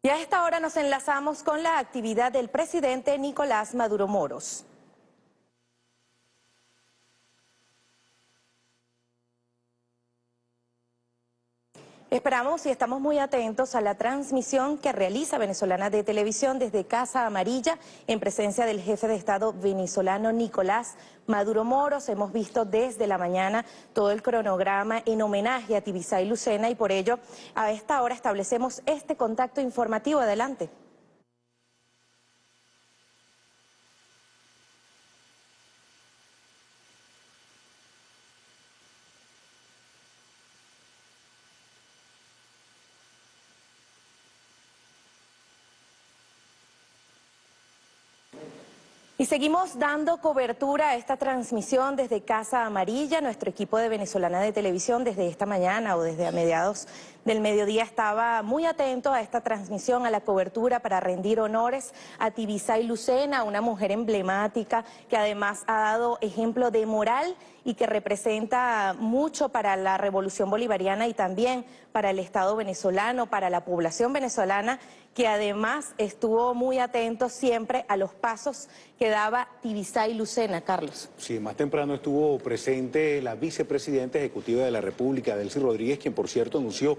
Y a esta hora nos enlazamos con la actividad del presidente Nicolás Maduro Moros. Esperamos y estamos muy atentos a la transmisión que realiza Venezolana de Televisión desde Casa Amarilla en presencia del jefe de Estado venezolano Nicolás Maduro Moros. Hemos visto desde la mañana todo el cronograma en homenaje a Tibisay Lucena y por ello a esta hora establecemos este contacto informativo. Adelante. Seguimos dando cobertura a esta transmisión desde Casa Amarilla. Nuestro equipo de Venezolana de Televisión desde esta mañana o desde a mediados del mediodía estaba muy atento a esta transmisión, a la cobertura para rendir honores a Tibisay Lucena, una mujer emblemática que además ha dado ejemplo de moral y que representa mucho para la revolución bolivariana y también para el Estado venezolano, para la población venezolana que además estuvo muy atento siempre a los pasos que daba Tibisay Lucena, Carlos. Sí, más temprano estuvo presente la vicepresidenta ejecutiva de la República, Delcy Rodríguez, quien por cierto anunció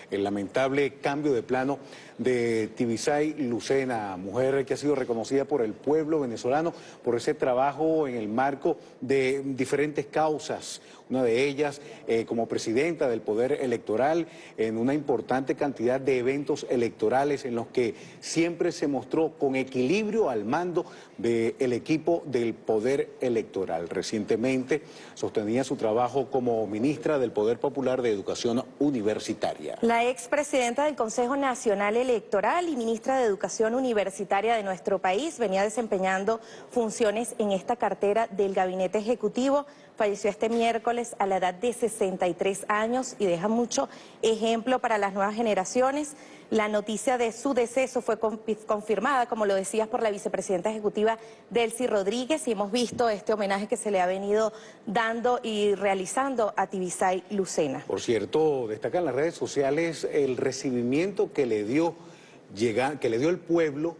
el lamentable cambio de plano de Tibisay Lucena, mujer que ha sido reconocida por el pueblo venezolano por ese trabajo en el marco de diferentes causas, una de ellas eh, como presidenta del Poder Electoral en una importante cantidad de eventos electorales en los que siempre se mostró con equilibrio al mando del equipo del Poder Electoral. Recientemente sostenía su trabajo como ministra del Poder Popular de Educación Universitaria. Expresidenta del Consejo Nacional Electoral y ministra de Educación Universitaria de nuestro país venía desempeñando funciones en esta cartera del Gabinete Ejecutivo. Falleció este miércoles a la edad de 63 años y deja mucho ejemplo para las nuevas generaciones. La noticia de su deceso fue confirmada, como lo decías, por la vicepresidenta ejecutiva Delcy Rodríguez y hemos visto este homenaje que se le ha venido dando y realizando a Tibisay Lucena. Por cierto, destacan las redes sociales el recibimiento que le dio, que le dio el pueblo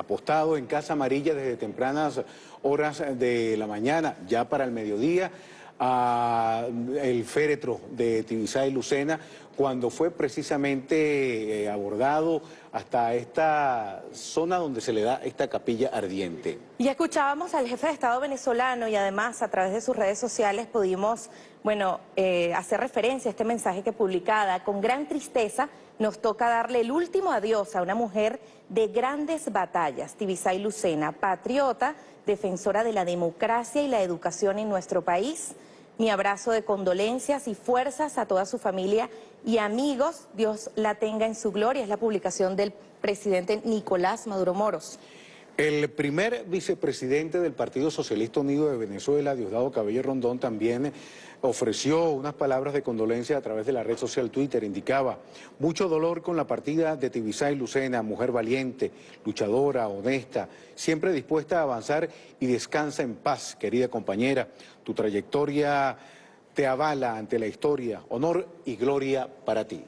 apostado en Casa Amarilla desde tempranas horas de la mañana, ya para el mediodía, a el féretro de Tibisay Lucena cuando fue precisamente eh, abordado hasta esta zona donde se le da esta capilla ardiente. Y escuchábamos al jefe de Estado venezolano y además a través de sus redes sociales pudimos, bueno, eh, hacer referencia a este mensaje que publicada con gran tristeza nos toca darle el último adiós a una mujer de grandes batallas, Tibisay Lucena, patriota, defensora de la democracia y la educación en nuestro país, mi abrazo de condolencias y fuerzas a toda su familia y amigos. Dios la tenga en su gloria. Es la publicación del presidente Nicolás Maduro Moros. El primer vicepresidente del Partido Socialista Unido de Venezuela, Diosdado Cabello Rondón, también ofreció unas palabras de condolencia a través de la red social Twitter. Indicaba, mucho dolor con la partida de Tibisay Lucena, mujer valiente, luchadora, honesta, siempre dispuesta a avanzar y descansa en paz, querida compañera. Tu trayectoria te avala ante la historia. Honor y gloria para ti.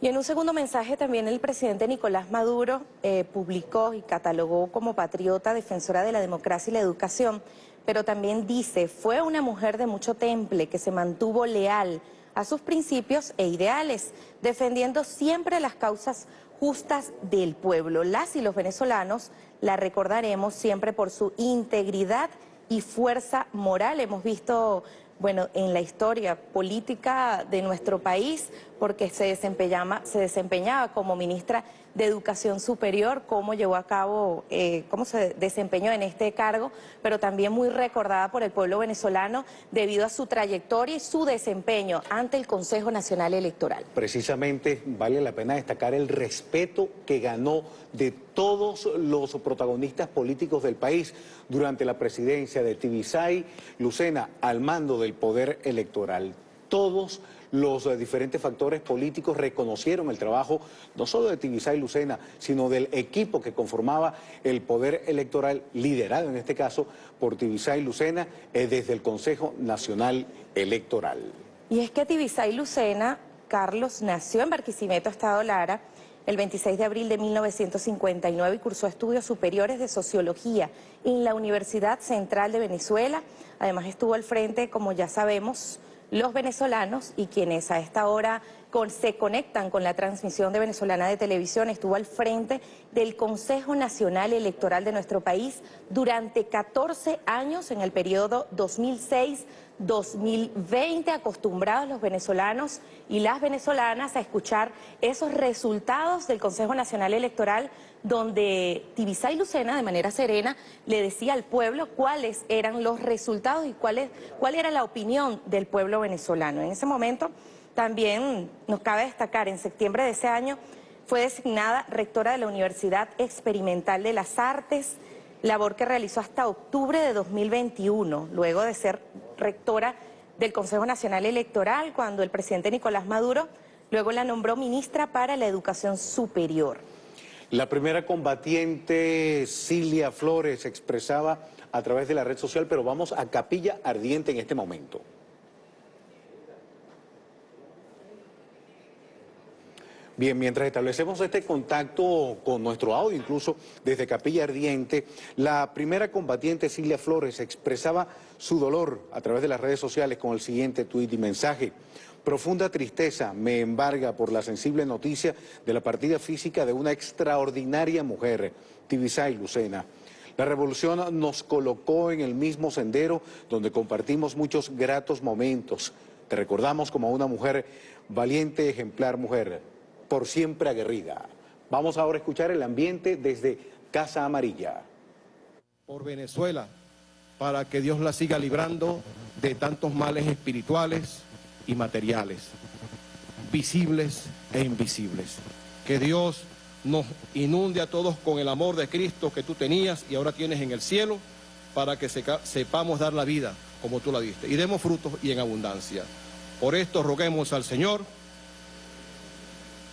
Y en un segundo mensaje también el presidente Nicolás Maduro eh, publicó y catalogó como patriota defensora de la democracia y la educación, pero también dice, fue una mujer de mucho temple que se mantuvo leal a sus principios e ideales, defendiendo siempre las causas justas del pueblo. Las y los venezolanos la recordaremos siempre por su integridad y fuerza moral. Hemos visto bueno, en la historia política de nuestro país, porque se desempeñaba, se desempeñaba como ministra de Educación Superior, cómo llevó a cabo, eh, cómo se desempeñó en este cargo, pero también muy recordada por el pueblo venezolano debido a su trayectoria y su desempeño ante el Consejo Nacional Electoral. Precisamente vale la pena destacar el respeto que ganó de todos los protagonistas políticos del país durante la presidencia de Tibisay Lucena al mando del poder electoral. Todos los eh, diferentes factores políticos reconocieron el trabajo no solo de Tibisay Lucena, sino del equipo que conformaba el poder electoral, liderado en este caso por Tibisay Lucena, eh, desde el Consejo Nacional Electoral. Y es que Tibisay Lucena, Carlos, nació en Barquisimeto, Estado Lara, el 26 de abril de 1959 y cursó estudios superiores de sociología en la Universidad Central de Venezuela. Además estuvo al frente, como ya sabemos, los venezolanos y quienes a esta hora se conectan con la transmisión de Venezolana de Televisión, estuvo al frente del Consejo Nacional Electoral de nuestro país durante 14 años en el periodo 2006 2020, acostumbrados los venezolanos y las venezolanas a escuchar esos resultados del Consejo Nacional Electoral donde Tibisay Lucena de manera serena le decía al pueblo cuáles eran los resultados y cuál, cuál era la opinión del pueblo venezolano. En ese momento también nos cabe destacar, en septiembre de ese año fue designada rectora de la Universidad Experimental de las Artes, labor que realizó hasta octubre de 2021, luego de ser rectora del Consejo Nacional Electoral, cuando el presidente Nicolás Maduro luego la nombró ministra para la Educación Superior. La primera combatiente, Cilia Flores, expresaba a través de la red social, pero vamos a Capilla Ardiente en este momento. Bien, mientras establecemos este contacto con nuestro audio, incluso desde Capilla Ardiente, la primera combatiente Silvia Flores expresaba su dolor a través de las redes sociales con el siguiente tuit y mensaje. Profunda tristeza me embarga por la sensible noticia de la partida física de una extraordinaria mujer, Tibisay Lucena. La revolución nos colocó en el mismo sendero donde compartimos muchos gratos momentos. Te recordamos como una mujer valiente, ejemplar mujer por siempre aguerrida. Vamos ahora a escuchar el ambiente desde Casa Amarilla. Por Venezuela, para que Dios la siga librando de tantos males espirituales y materiales, visibles e invisibles. Que Dios nos inunde a todos con el amor de Cristo que tú tenías y ahora tienes en el cielo, para que sepamos dar la vida como tú la diste y demos frutos y en abundancia. Por esto roguemos al Señor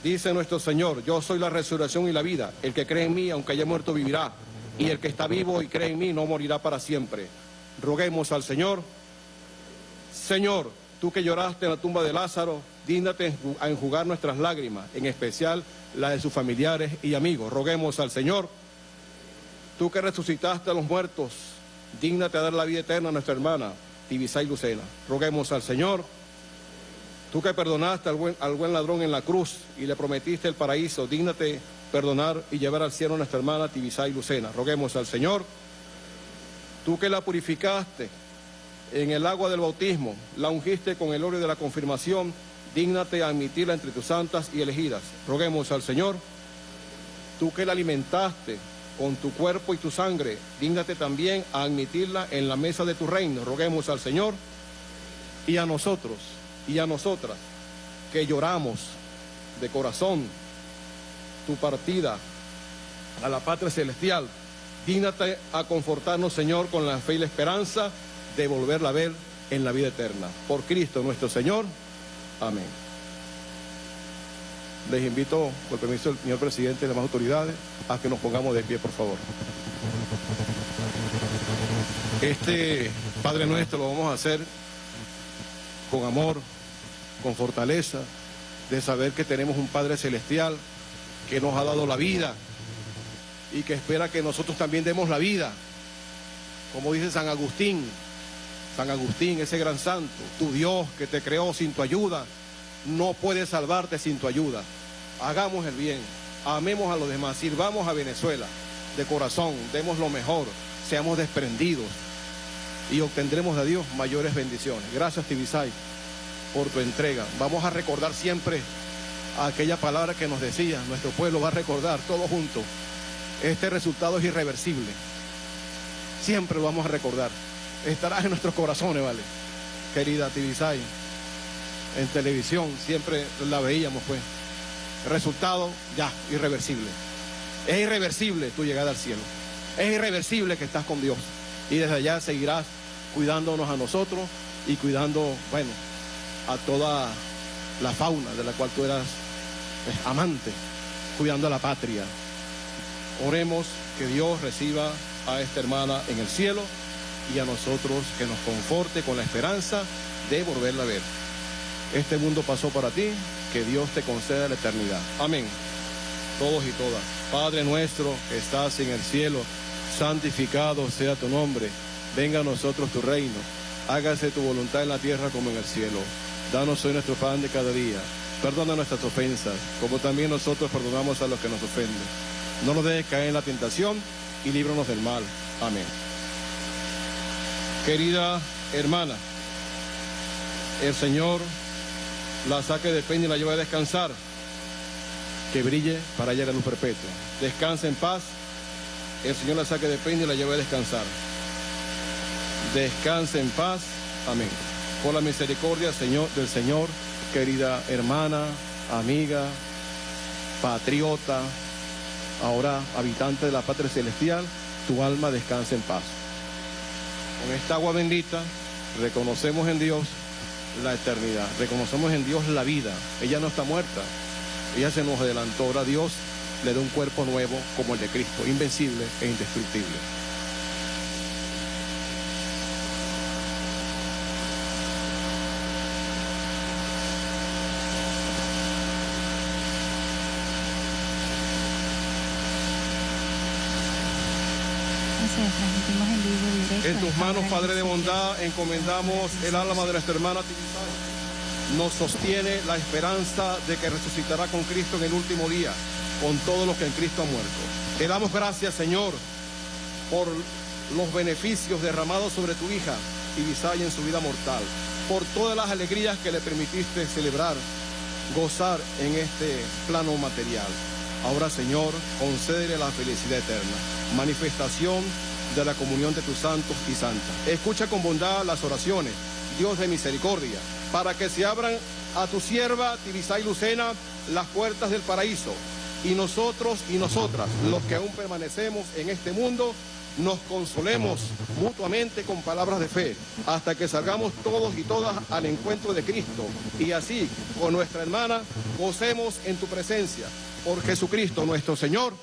Dice nuestro Señor, yo soy la resurrección y la vida. El que cree en mí, aunque haya muerto, vivirá. Y el que está vivo y cree en mí, no morirá para siempre. Roguemos al Señor. Señor, tú que lloraste en la tumba de Lázaro, dígnate a enjugar nuestras lágrimas, en especial las de sus familiares y amigos. Roguemos al Señor. Tú que resucitaste a los muertos, dígnate a dar la vida eterna a nuestra hermana, Tibisay Lucena. Roguemos al Señor. Tú que perdonaste al buen, al buen ladrón en la cruz y le prometiste el paraíso, dígnate perdonar y llevar al cielo a nuestra hermana Tibisay Lucena. Roguemos al Señor. Tú que la purificaste en el agua del bautismo, la ungiste con el óleo de la confirmación, dígnate a admitirla entre tus santas y elegidas. Roguemos al Señor. Tú que la alimentaste con tu cuerpo y tu sangre, dígnate también a admitirla en la mesa de tu reino. Roguemos al Señor y a nosotros y a nosotras que lloramos de corazón tu partida a la patria celestial. Dígnate a confortarnos, Señor, con la fe y la esperanza de volverla a ver en la vida eterna. Por Cristo nuestro Señor. Amén. Les invito, por permiso del señor presidente y demás autoridades, a que nos pongamos de pie, por favor. Este Padre Nuestro lo vamos a hacer con amor, con fortaleza, de saber que tenemos un Padre Celestial que nos ha dado la vida y que espera que nosotros también demos la vida. Como dice San Agustín, San Agustín, ese gran santo, tu Dios que te creó sin tu ayuda, no puede salvarte sin tu ayuda. Hagamos el bien, amemos a los demás, sirvamos a Venezuela de corazón, demos lo mejor, seamos desprendidos y obtendremos de Dios mayores bendiciones. Gracias, Tibisay por tu entrega. Vamos a recordar siempre aquella palabra que nos decía, nuestro pueblo va a recordar todo junto. Este resultado es irreversible. Siempre lo vamos a recordar. Estarás en nuestros corazones, ¿vale? Querida Tibisay, en televisión siempre la veíamos, pues. resultado, ya, irreversible. Es irreversible tu llegada al cielo. Es irreversible que estás con Dios. Y desde allá seguirás cuidándonos a nosotros y cuidando, bueno, a toda la fauna de la cual tú eras pues, amante, cuidando a la patria. Oremos que Dios reciba a esta hermana en el cielo y a nosotros que nos conforte con la esperanza de volverla a ver. Este mundo pasó para ti, que Dios te conceda la eternidad. Amén. todos y todas. Padre nuestro que estás en el cielo, santificado sea tu nombre. Venga a nosotros tu reino. Hágase tu voluntad en la tierra como en el cielo. Danos hoy nuestro pan de cada día. Perdona nuestras ofensas, como también nosotros perdonamos a los que nos ofenden. No nos dejes caer en la tentación y líbranos del mal. Amén. Querida hermana, el Señor la saque de peña y la lleve a descansar. Que brille para allá la luz perpetua. Descanse en paz. El Señor la saque de peña y la lleve a descansar. Descanse en paz. Amén. Por la misericordia Señor, del Señor, querida hermana, amiga, patriota, ahora habitante de la patria celestial, tu alma descanse en paz. Con esta agua bendita reconocemos en Dios la eternidad, reconocemos en Dios la vida. Ella no está muerta, ella se nos adelantó. Ahora Dios le da un cuerpo nuevo como el de Cristo, invencible e indestructible. transmitimos en vivo directo. En tus manos, Padre de bondad, encomendamos el alma de nuestra hermana. Nos sostiene la esperanza de que resucitará con Cristo en el último día, con todos los que en Cristo han muerto. Te damos gracias, Señor, por los beneficios derramados sobre tu hija Tibisay en su vida mortal, por todas las alegrías que le permitiste celebrar, gozar en este plano material. Ahora, Señor, concédele la felicidad eterna, manifestación de la comunión de tus santos y santas. Escucha con bondad las oraciones, Dios de misericordia, para que se abran a tu sierva Tibisay Lucena las puertas del paraíso. Y nosotros y nosotras, los que aún permanecemos en este mundo, nos consolemos mutuamente con palabras de fe, hasta que salgamos todos y todas al encuentro de Cristo. Y así, con nuestra hermana, gocemos en tu presencia por Jesucristo nuestro Señor.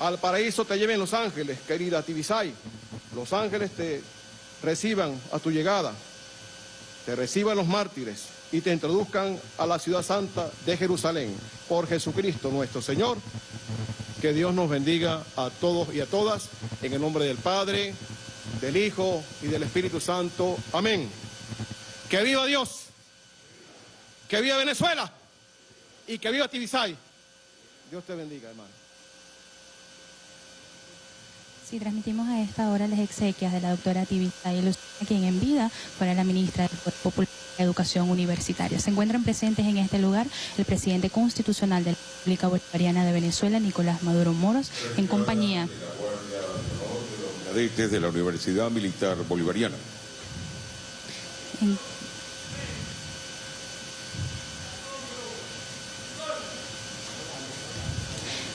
Al paraíso te lleven los ángeles, querida Tibisay. Los ángeles te reciban a tu llegada, te reciban los mártires y te introduzcan a la ciudad santa de Jerusalén. Por Jesucristo nuestro Señor. Que Dios nos bendiga a todos y a todas. En el nombre del Padre, del Hijo y del Espíritu Santo. Amén. Que viva Dios. Que viva Venezuela. Y que viva Tibisay. Dios te bendiga, hermano. Sí, transmitimos a esta hora las exequias de la doctora Tibisay Lucena, quien en vida fuera la ministra del Popular de Educación Universitaria. Se encuentran presentes en este lugar el presidente constitucional de la República Bolivariana de Venezuela, Nicolás Maduro Moros, en compañía de la Universidad Militar Bolivariana. En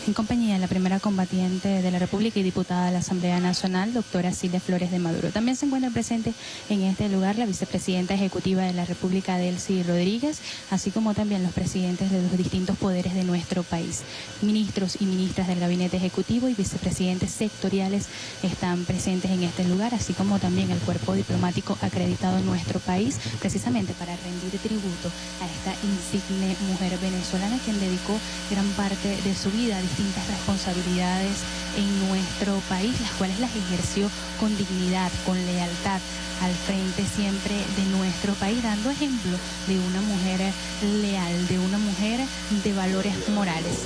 en compañía de la primera combatiente de la República y diputada de la Asamblea Nacional, doctora Silvia Flores de Maduro. También se encuentra presente en este lugar la vicepresidenta ejecutiva de la República, Delcy Rodríguez, así como también los presidentes de los distintos poderes de nuestro país. Ministros y ministras del Gabinete Ejecutivo y vicepresidentes sectoriales están presentes en este lugar, así como también el cuerpo diplomático acreditado en nuestro país, precisamente para rendir tributo a esta insigne mujer venezolana quien dedicó gran parte de su vida a distintas responsabilidades en nuestro país, las cuales las ejerció con dignidad, con lealtad al frente siempre de nuestro país, dando ejemplo de una mujer leal, de una mujer de valores morales.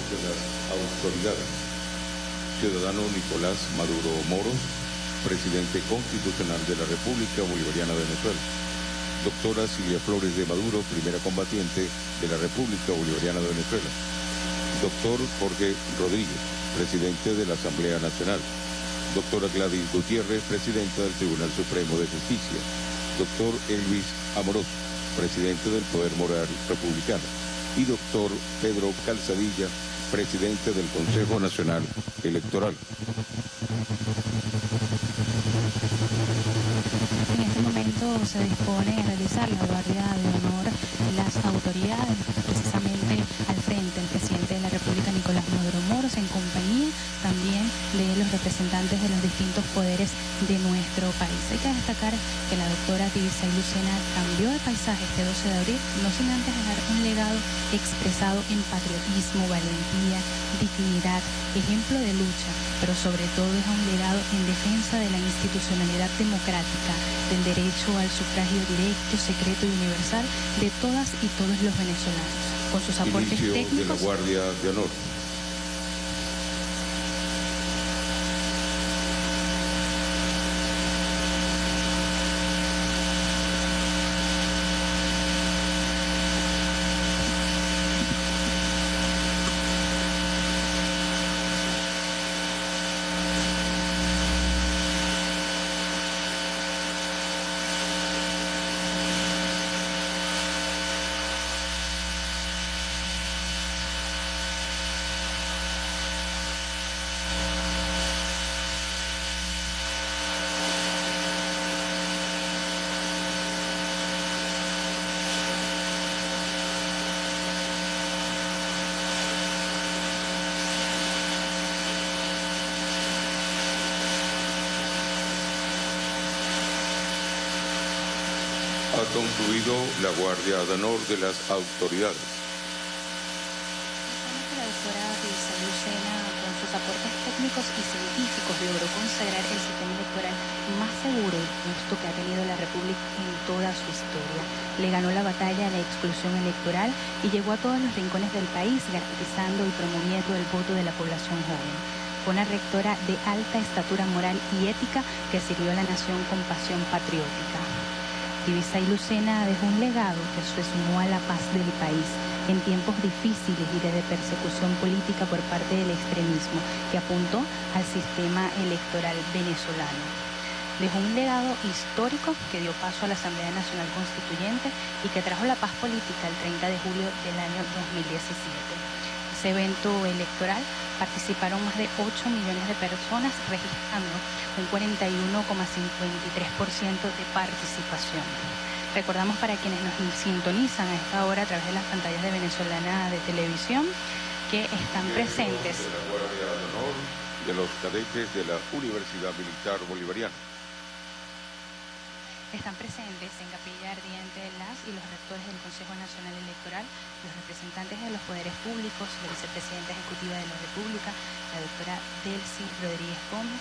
Ciudadano Nicolás Maduro Moros, presidente constitucional de la República Bolivariana de Venezuela. Doctora Silvia Flores de Maduro, primera combatiente de la República Bolivariana de Venezuela Doctor Jorge Rodríguez, presidente de la Asamblea Nacional. Doctora Gladys Gutiérrez, presidenta del Tribunal Supremo de Justicia. Doctor Elvis Amoroso, presidente del Poder Moral Republicano. Y doctor Pedro Calzadilla, presidente del Consejo Nacional Electoral. En este momento se dispone a realizar la guardia de honor las autoridades, precisamente al frente el presidente de la República, Nicolás Maduro Moros, en compañía también de los representantes de los distintos poderes de nuestro país. Hay que destacar que la doctora Tibisay Lucena cambió de paisaje este 12 de abril, no sin antes dejar un legado expresado en patriotismo, valentía, dignidad, ejemplo de lucha, pero sobre todo es un legado en defensa de la institucionalidad democrática, del derecho al sufragio directo, secreto y universal de todas y todos los venezolanos. Con sus aportes técnicos. de la Guardia de Honor. Ha concluido la Guardia de Honor de las autoridades. La doctora Lucena, con sus aportes técnicos y científicos, logró consagrar el sistema electoral más seguro y justo que ha tenido la República en toda su historia. Le ganó la batalla a la exclusión electoral y llegó a todos los rincones del país, garantizando y promoviendo el voto de la población joven. Fue una rectora de alta estatura moral y ética que sirvió a la nación con pasión patriótica. Divisa y Lucena dejó un legado que se sumó a la paz del país en tiempos difíciles y de persecución política por parte del extremismo que apuntó al sistema electoral venezolano. Dejó un legado histórico que dio paso a la Asamblea Nacional Constituyente y que trajo la paz política el 30 de julio del año 2017 ese evento electoral participaron más de 8 millones de personas registrando un 41,53% de participación. Recordamos para quienes nos sintonizan a esta hora a través de las pantallas de Venezolana de Televisión que están presentes. De la Guardia de Honor de los cadetes de la Universidad Militar Bolivariana. Están presentes en Capilla Ardiente las y los rectores del Consejo Nacional Electoral, los representantes de los poderes públicos, la vicepresidenta ejecutiva de la República, la doctora Delcy Rodríguez Gómez,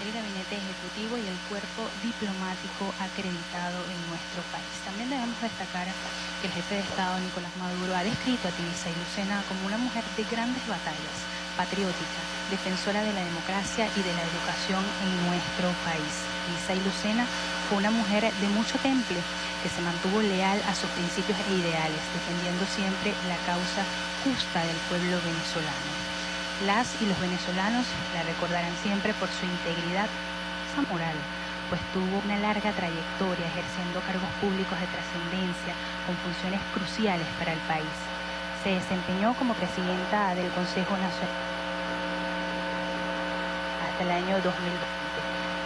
el gabinete ejecutivo y el cuerpo diplomático acreditado en nuestro país. También debemos destacar que el jefe de Estado, Nicolás Maduro, ha descrito a Tibisa y Lucena como una mujer de grandes batallas, patriótica, defensora de la democracia y de la educación en nuestro país. Y Lucena fue una mujer de mucho temple que se mantuvo leal a sus principios e ideales, defendiendo siempre la causa justa del pueblo venezolano. Las y los venezolanos la recordarán siempre por su integridad moral, pues tuvo una larga trayectoria ejerciendo cargos públicos de trascendencia con funciones cruciales para el país. Se desempeñó como presidenta del Consejo Nacional hasta el año 2020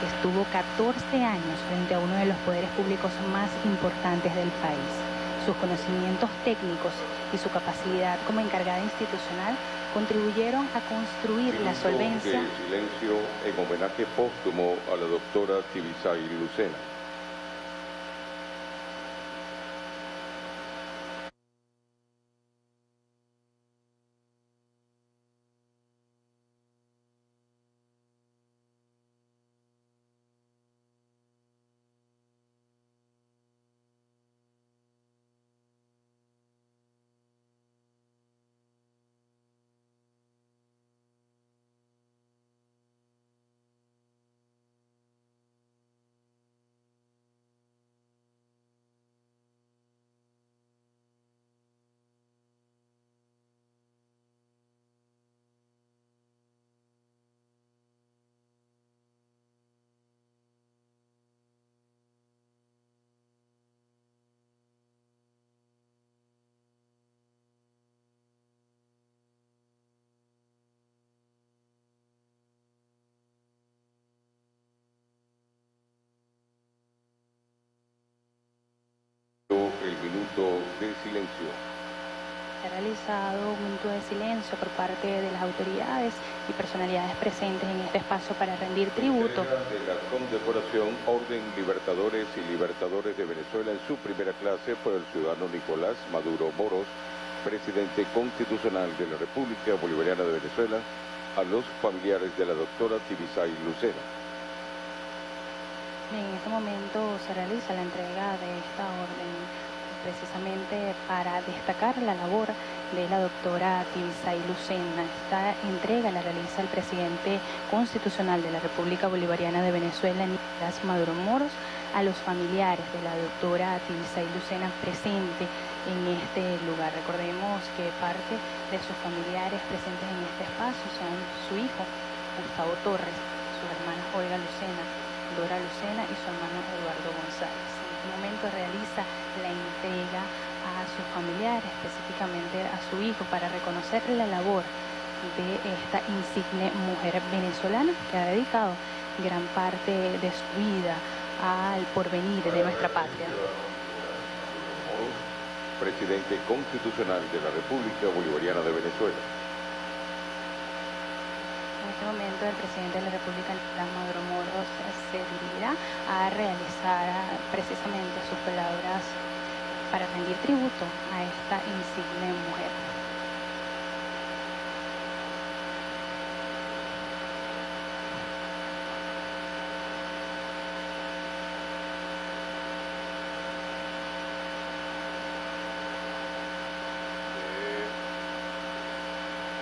estuvo 14 años frente a uno de los poderes públicos más importantes del país. Sus conocimientos técnicos y su capacidad como encargada institucional contribuyeron a construir la solvencia. De silencio en homenaje póstumo a la doctora Tibisay Lucena. De silencio. se ha realizado un minuto de silencio por parte de las autoridades y personalidades presentes en este espacio para rendir tributo. De la condecoración Orden Libertadores y Libertadores de Venezuela en su primera clase por el ciudadano Nicolás Maduro Moros, presidente constitucional de la República Bolivariana de Venezuela, a los familiares de la doctora Tibisay Lucena. En este momento se realiza la entrega de esta orden precisamente para destacar la labor de la doctora Tibisay Lucena. Esta entrega la realiza el presidente constitucional de la República Bolivariana de Venezuela, Nicolás Maduro Moros, a los familiares de la doctora Tibisay Lucena presente en este lugar. Recordemos que parte de sus familiares presentes en este espacio son su hijo, Gustavo Torres, su hermana Olga Lucena, Dora Lucena y su hermano Eduardo González. En momento realiza la entrega a sus familiares, específicamente a su hijo, para reconocer la labor de esta insigne mujer venezolana que ha dedicado gran parte de su vida al porvenir de nuestra patria. Presidente constitucional de la República Bolivariana de Venezuela. En este momento el presidente de la República, Nicolás Maduro Moros, se dirigirá a realizar precisamente sus palabras para rendir tributo a esta insigne mujer.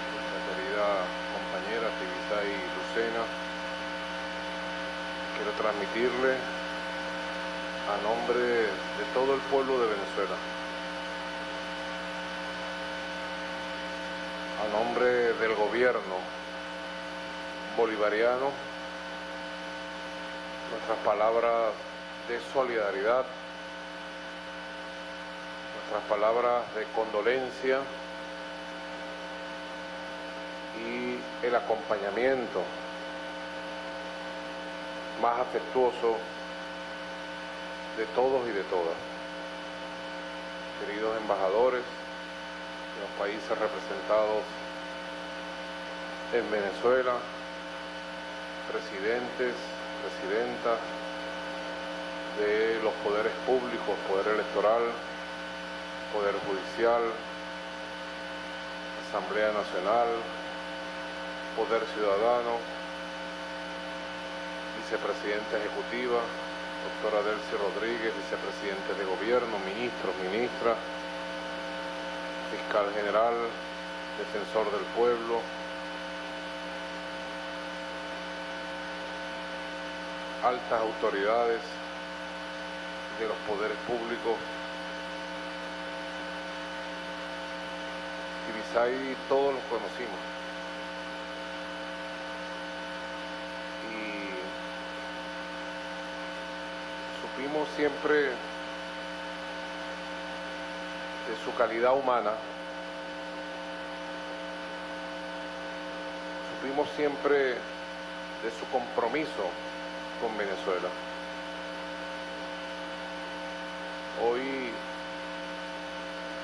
de nuestra querida compañera Tibisay Lucena. Quiero transmitirle a nombre de todo el pueblo de Venezuela, a nombre del gobierno bolivariano, nuestras palabras de solidaridad, nuestras palabras de condolencia y el acompañamiento más afectuoso de todos y de todas. Queridos embajadores de los países representados en Venezuela, presidentes, presidentas de los poderes públicos, poder electoral, poder judicial, Asamblea Nacional, Poder Ciudadano, Vicepresidenta Ejecutiva, doctora Delcy Rodríguez, Vicepresidente de Gobierno, ministros, ministras, Fiscal General, Defensor del Pueblo, altas autoridades de los poderes públicos, Tibisay todos los conocimos. Y supimos siempre de su calidad humana, supimos siempre de su compromiso con Venezuela. Hoy,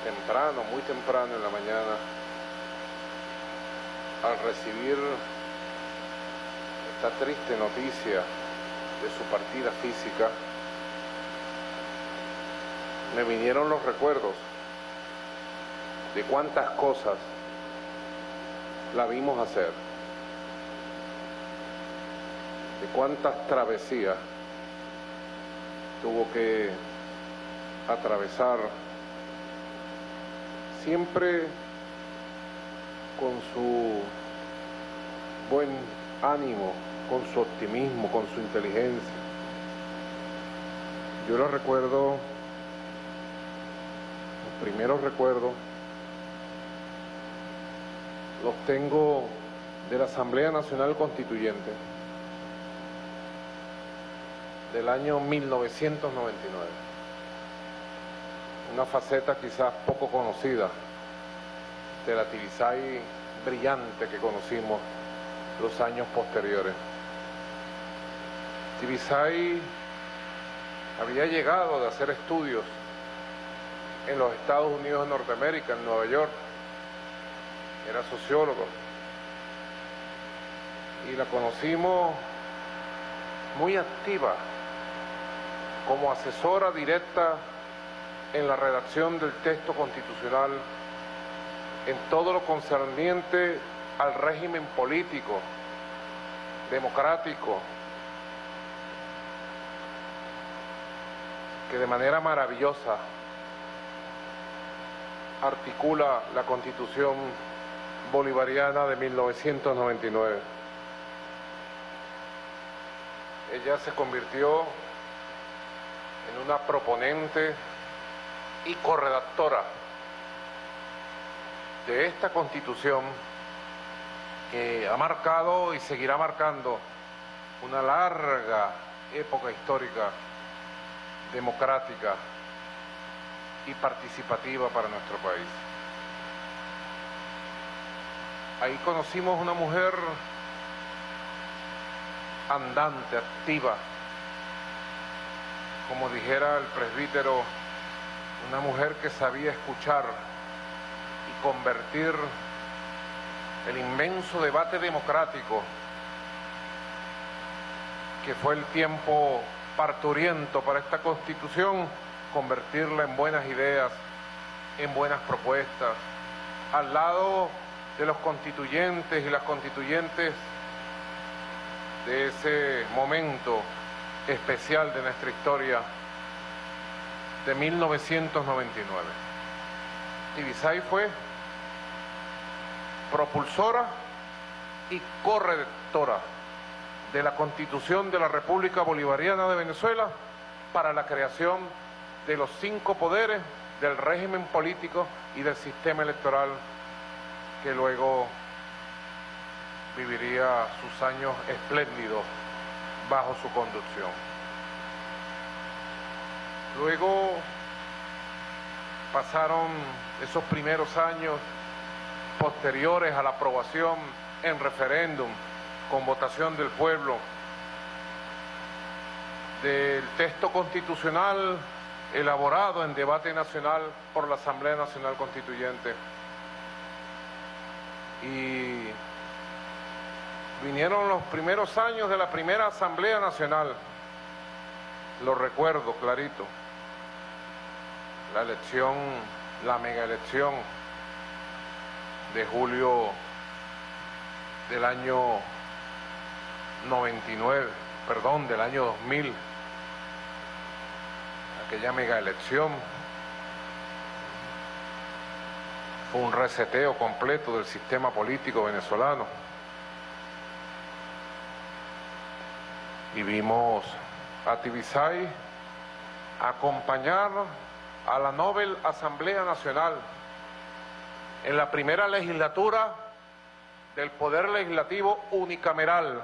temprano, muy temprano en la mañana, al recibir esta triste noticia de su partida física, me vinieron los recuerdos de cuántas cosas la vimos hacer, de cuántas travesías tuvo que atravesar, siempre con su buen ánimo, con su optimismo, con su inteligencia. Yo lo recuerdo, los primeros recuerdos los tengo de la Asamblea Nacional Constituyente del año 1999. Una faceta quizás poco conocida de la Tibisay brillante que conocimos los años posteriores. Tibisay había llegado de hacer estudios en los Estados Unidos de Norteamérica, en Nueva York, era sociólogo. Y la conocimos muy activa como asesora directa en la redacción del texto constitucional en todo lo concerniente al régimen político, democrático, que de manera maravillosa articula la constitución bolivariana de 1999. Ella se convirtió en una proponente y corredactora de esta constitución que ha marcado y seguirá marcando una larga época histórica democrática y participativa para nuestro país. Ahí conocimos una mujer andante, activa, como dijera el presbítero, una mujer que sabía escuchar y convertir el inmenso debate democrático que fue el tiempo parturiento para esta constitución, convertirla en buenas ideas, en buenas propuestas, al lado de los constituyentes y las constituyentes de ese momento especial de nuestra historia de 1999. Tibisay fue propulsora y correctora de la Constitución de la República Bolivariana de Venezuela para la creación de los cinco poderes del régimen político y del sistema electoral que luego viviría sus años espléndidos bajo su conducción. Luego pasaron esos primeros años posteriores a la aprobación en referéndum con votación del pueblo. Del texto constitucional elaborado en debate nacional por la Asamblea Nacional Constituyente. Y vinieron los primeros años de la primera Asamblea Nacional, lo recuerdo clarito, la elección, la mega elección de julio del año 99, perdón, del año 2000, aquella mega elección, fue un reseteo completo del sistema político venezolano. Y vimos a Tibisay acompañar a la Nobel Asamblea Nacional en la primera legislatura del Poder Legislativo unicameral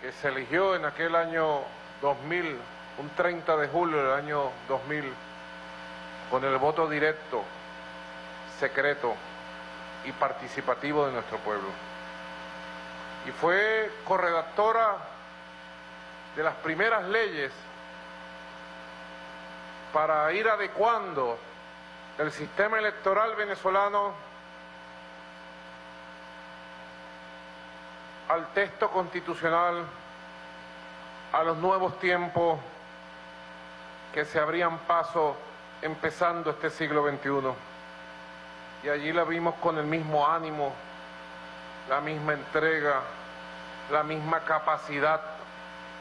que se eligió en aquel año 2000, un 30 de julio del año 2000, con el voto directo, secreto y participativo de nuestro pueblo. Y fue corredactora de las primeras leyes para ir adecuando el sistema electoral venezolano al texto constitucional, a los nuevos tiempos que se abrían paso empezando este siglo XXI. Y allí la vimos con el mismo ánimo, la misma entrega, la misma capacidad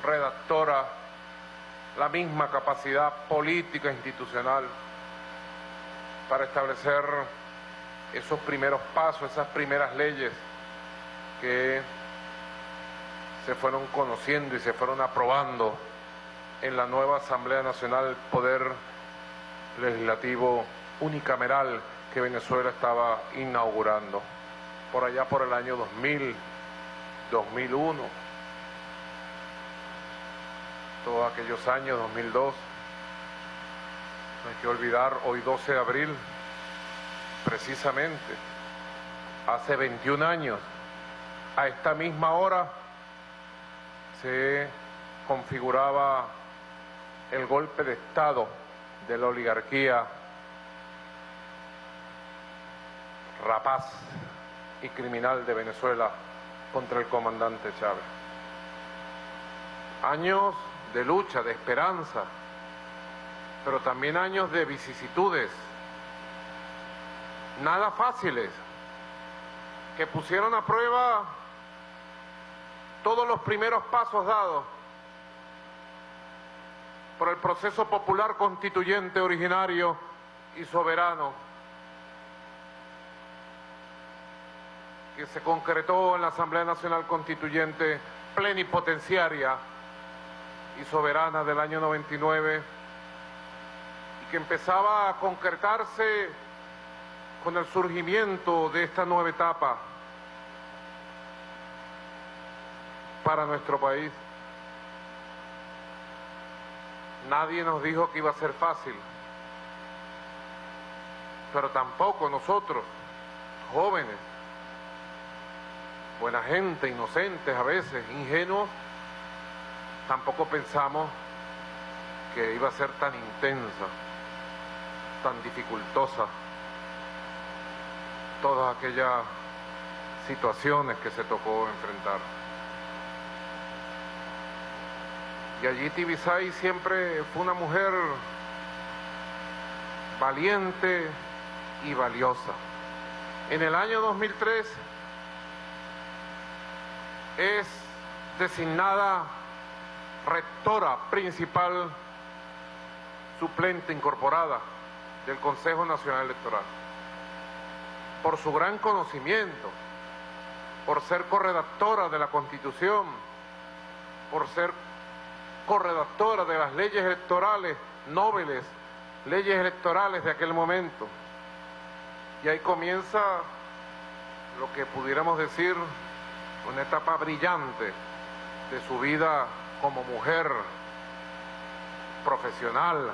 redactora, la misma capacidad política e institucional para establecer esos primeros pasos, esas primeras leyes que se fueron conociendo y se fueron aprobando en la nueva Asamblea Nacional Poder Legislativo unicameral que Venezuela estaba inaugurando, por allá por el año 2000, 2001, todos aquellos años, 2002. No hay que olvidar, hoy 12 de abril, precisamente, hace 21 años, a esta misma hora, se configuraba el golpe de Estado de la oligarquía rapaz y criminal de Venezuela contra el comandante Chávez. Años de lucha, de esperanza, pero también años de vicisitudes, nada fáciles, que pusieron a prueba todos los primeros pasos dados por el proceso popular constituyente originario y soberano que se concretó en la Asamblea Nacional Constituyente plenipotenciaria y soberana del año 99 y que empezaba a concretarse con el surgimiento de esta nueva etapa para nuestro país. Nadie nos dijo que iba a ser fácil, pero tampoco nosotros, jóvenes, buena gente, inocentes a veces, ingenuos, tampoco pensamos que iba a ser tan intensa, tan dificultosa, todas aquellas situaciones que se tocó enfrentar. Y allí Tibisay siempre fue una mujer valiente y valiosa. En el año 2003 es designada rectora principal suplente incorporada del Consejo Nacional Electoral. Por su gran conocimiento, por ser corredactora de la Constitución, por ser corredactora de las leyes electorales nobles, leyes electorales de aquel momento. Y ahí comienza lo que pudiéramos decir una etapa brillante de su vida como mujer profesional,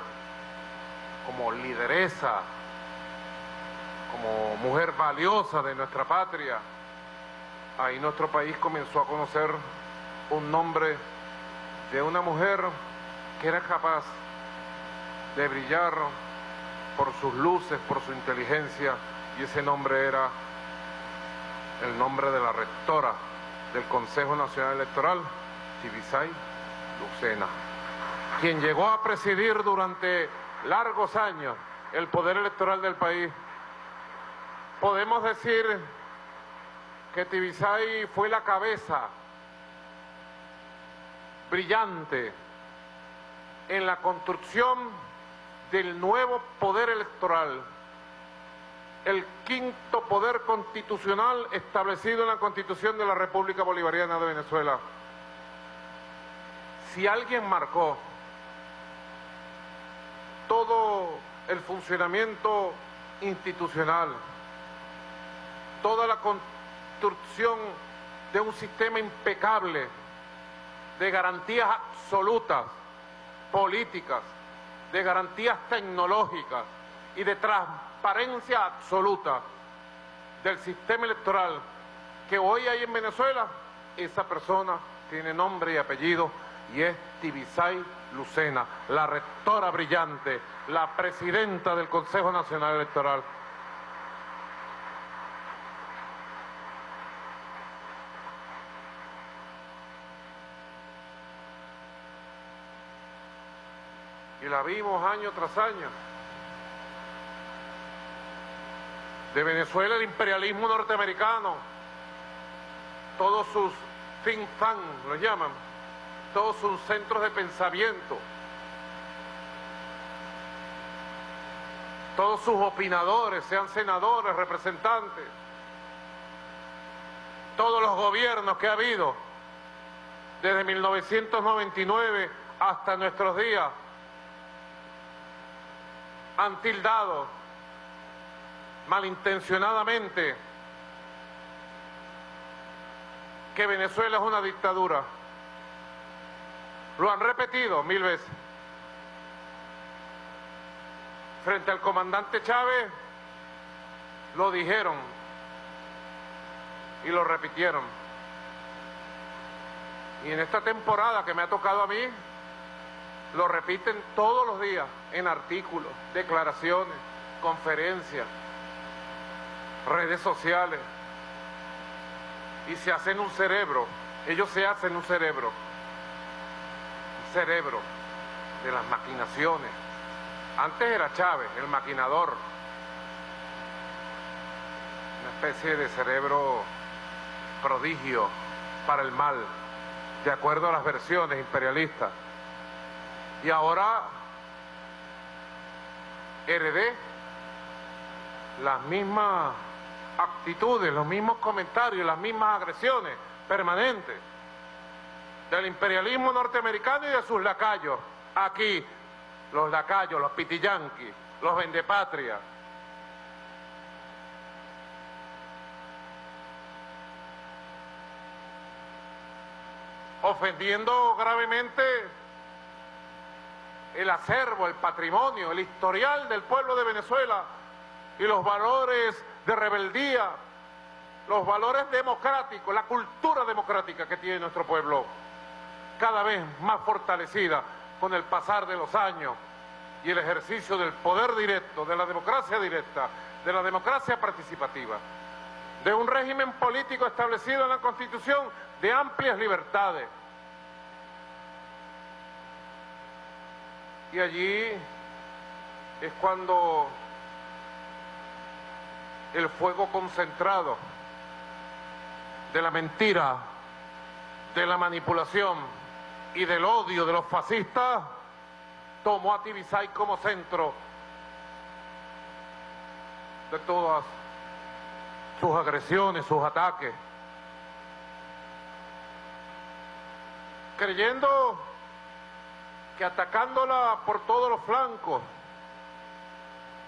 como lideresa, como mujer valiosa de nuestra patria. Ahí nuestro país comenzó a conocer un nombre de una mujer que era capaz de brillar por sus luces, por su inteligencia, y ese nombre era el nombre de la rectora del Consejo Nacional Electoral, Tibisay Lucena, quien llegó a presidir durante largos años el poder electoral del país. Podemos decir que Tibisay fue la cabeza brillante en la construcción del nuevo poder electoral, el quinto poder constitucional establecido en la Constitución de la República Bolivariana de Venezuela. Si alguien marcó todo el funcionamiento institucional, toda la construcción de un sistema impecable de garantías absolutas, políticas, de garantías tecnológicas y de transparencia absoluta del sistema electoral que hoy hay en Venezuela, esa persona tiene nombre y apellido y es Tibisay Lucena, la rectora brillante, la presidenta del Consejo Nacional Electoral. y la vimos año tras año. De Venezuela el imperialismo norteamericano, todos sus think tanks, lo llaman, todos sus centros de pensamiento, todos sus opinadores, sean senadores, representantes, todos los gobiernos que ha habido desde 1999 hasta nuestros días, han tildado malintencionadamente que Venezuela es una dictadura. Lo han repetido mil veces. Frente al comandante Chávez lo dijeron y lo repitieron. Y en esta temporada que me ha tocado a mí, lo repiten todos los días en artículos, declaraciones, conferencias. redes sociales, y se hacen un cerebro, ellos se hacen un cerebro, cerebro de las maquinaciones. Antes era Chávez, el maquinador, una especie de cerebro prodigio para el mal, de acuerdo a las versiones imperialistas. Y ahora heredé las mismas actitudes, los mismos comentarios, las mismas agresiones permanentes del imperialismo norteamericano y de sus lacayos. Aquí, los lacayos, los pitillanquis, los vendepatria. Ofendiendo gravemente el acervo, el patrimonio, el historial del pueblo de Venezuela y los valores de rebeldía, los valores democráticos, la cultura democrática que tiene nuestro pueblo, cada vez más fortalecida con el pasar de los años y el ejercicio del poder directo, de la democracia directa, de la democracia participativa, de un régimen político establecido en la Constitución de amplias libertades. Y allí es cuando el fuego concentrado de la mentira, de la manipulación y del odio de los fascistas, tomó a Tibisay como centro de todas sus agresiones, sus ataques. Creyendo que atacándola por todos los flancos,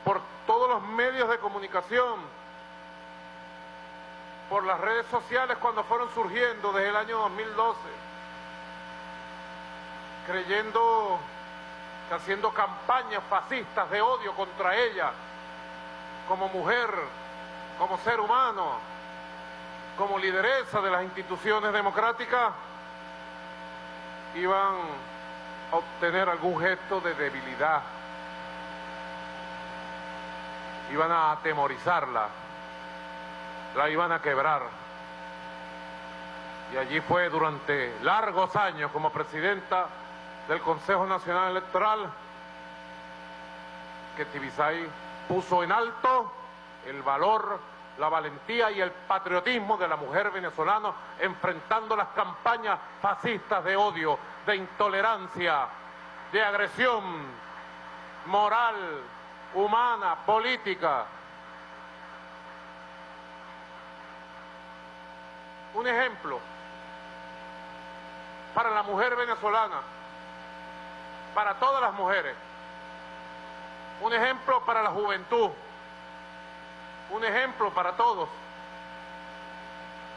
por todos los medios de comunicación, por las redes sociales cuando fueron surgiendo desde el año 2012, creyendo que haciendo campañas fascistas de odio contra ella, como mujer, como ser humano, como lideresa de las instituciones democráticas, iban a obtener algún gesto de debilidad, iban a atemorizarla la iban a quebrar. Y allí fue durante largos años como presidenta del Consejo Nacional Electoral que Tibisay puso en alto el valor, la valentía y el patriotismo de la mujer venezolana enfrentando las campañas fascistas de odio, de intolerancia, de agresión moral, humana, política, un ejemplo para la mujer venezolana, para todas las mujeres, un ejemplo para la juventud, un ejemplo para todos,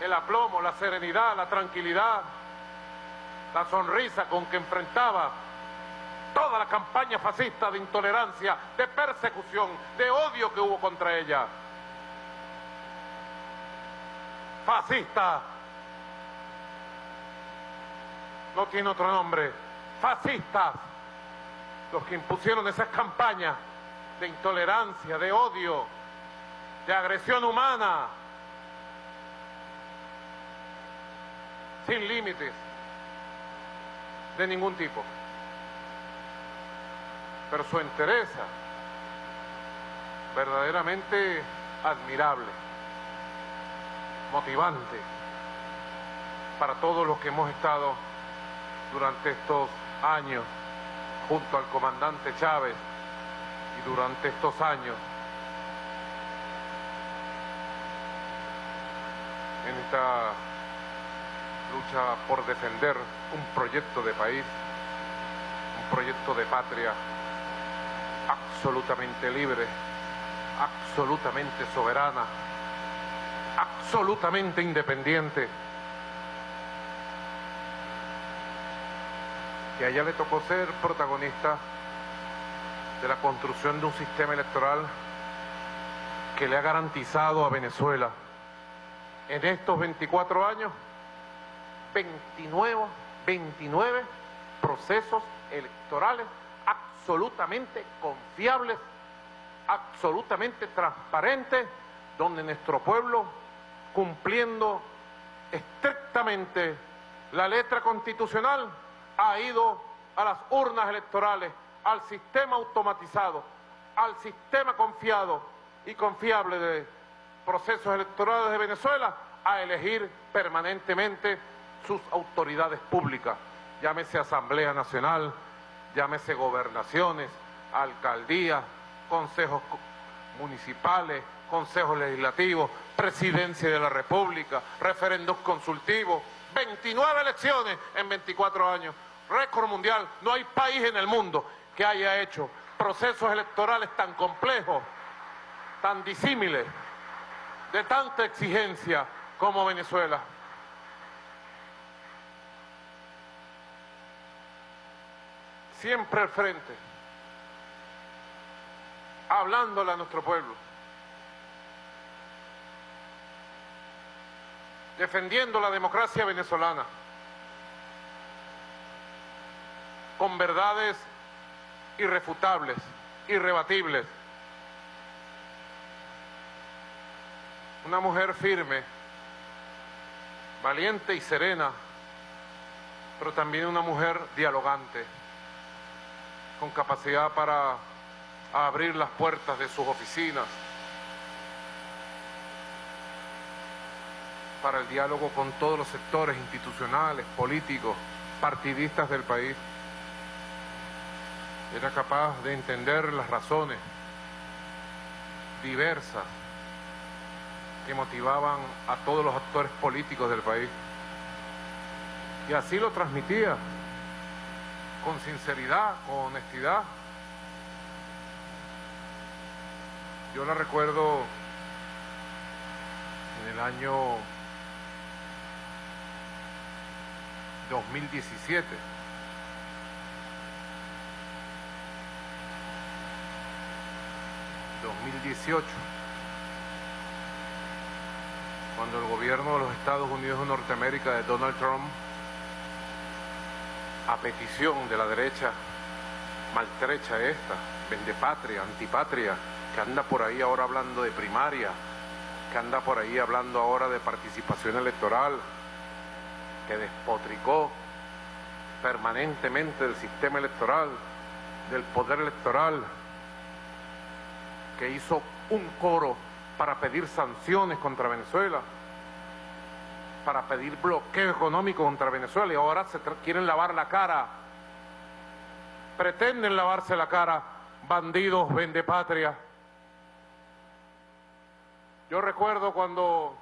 el aplomo, la serenidad, la tranquilidad, la sonrisa con que enfrentaba toda la campaña fascista de intolerancia, de persecución, de odio que hubo contra ella. Fascista. No tiene otro nombre, fascistas, los que impusieron esas campañas de intolerancia, de odio, de agresión humana, sin límites de ningún tipo. Pero su entereza, verdaderamente admirable, motivante para todos los que hemos estado durante estos años junto al comandante Chávez y durante estos años en esta lucha por defender un proyecto de país, un proyecto de patria absolutamente libre, absolutamente soberana, absolutamente independiente. Que a ella le tocó ser protagonista de la construcción de un sistema electoral que le ha garantizado a Venezuela en estos 24 años 29, 29 procesos electorales absolutamente confiables, absolutamente transparentes, donde nuestro pueblo, cumpliendo estrictamente la letra constitucional, ha ido a las urnas electorales, al sistema automatizado, al sistema confiado y confiable de procesos electorales de Venezuela, a elegir permanentemente sus autoridades públicas, llámese Asamblea Nacional, llámese gobernaciones, alcaldías, consejos municipales, consejos legislativos, presidencia de la República, referendos consultivos, 29 elecciones en 24 años, récord mundial. No hay país en el mundo que haya hecho procesos electorales tan complejos, tan disímiles, de tanta exigencia como Venezuela. Siempre al frente, hablándole a nuestro pueblo. defendiendo la democracia venezolana con verdades irrefutables, irrebatibles. Una mujer firme, valiente y serena, pero también una mujer dialogante, con capacidad para abrir las puertas de sus oficinas, para el diálogo con todos los sectores institucionales, políticos, partidistas del país. Era capaz de entender las razones diversas que motivaban a todos los actores políticos del país. Y así lo transmitía, con sinceridad, con honestidad. Yo la recuerdo en el año 2017. ...2018... ...cuando el gobierno de los Estados Unidos de Norteamérica de Donald Trump... ...a petición de la derecha... ...maltrecha esta... ...vendepatria, antipatria... ...que anda por ahí ahora hablando de primaria... ...que anda por ahí hablando ahora de participación electoral que despotricó permanentemente del sistema electoral, del poder electoral, que hizo un coro para pedir sanciones contra Venezuela, para pedir bloqueo económico contra Venezuela y ahora se quieren lavar la cara, pretenden lavarse la cara, bandidos, vende patria. Yo recuerdo cuando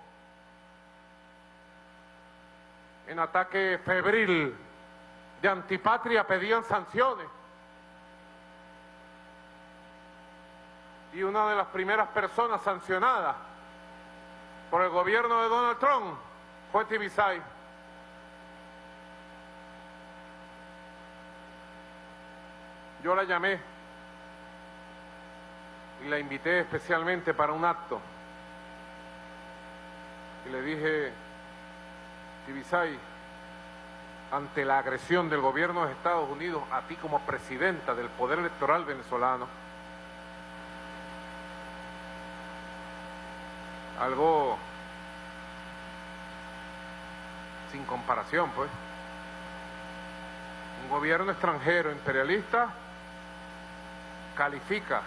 en ataque febril de antipatria pedían sanciones. Y una de las primeras personas sancionadas por el gobierno de Donald Trump fue Tibisay. Yo la llamé y la invité especialmente para un acto. Y le dije, Tibisay, ante la agresión del gobierno de Estados Unidos a ti como presidenta del poder electoral venezolano, algo sin comparación, pues. Un gobierno extranjero imperialista califica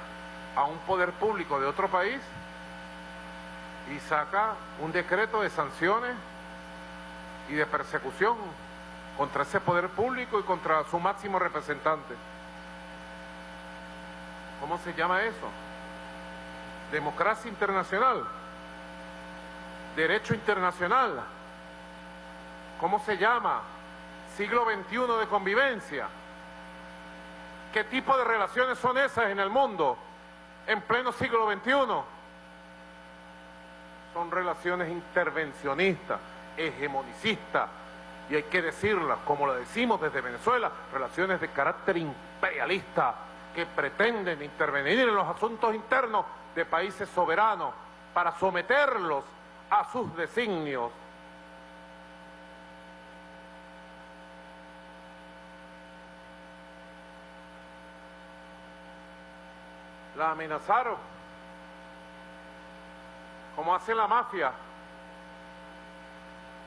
a un poder público de otro país y saca un decreto de sanciones y de persecución contra ese poder público y contra su máximo representante. ¿Cómo se llama eso? Democracia internacional, derecho internacional. ¿Cómo se llama? Siglo XXI de convivencia. ¿Qué tipo de relaciones son esas en el mundo en pleno siglo XXI? Son relaciones intervencionistas hegemonicista, y hay que decirla, como lo decimos desde Venezuela, relaciones de carácter imperialista que pretenden intervenir en los asuntos internos de países soberanos para someterlos a sus designios. La amenazaron como hace la mafia.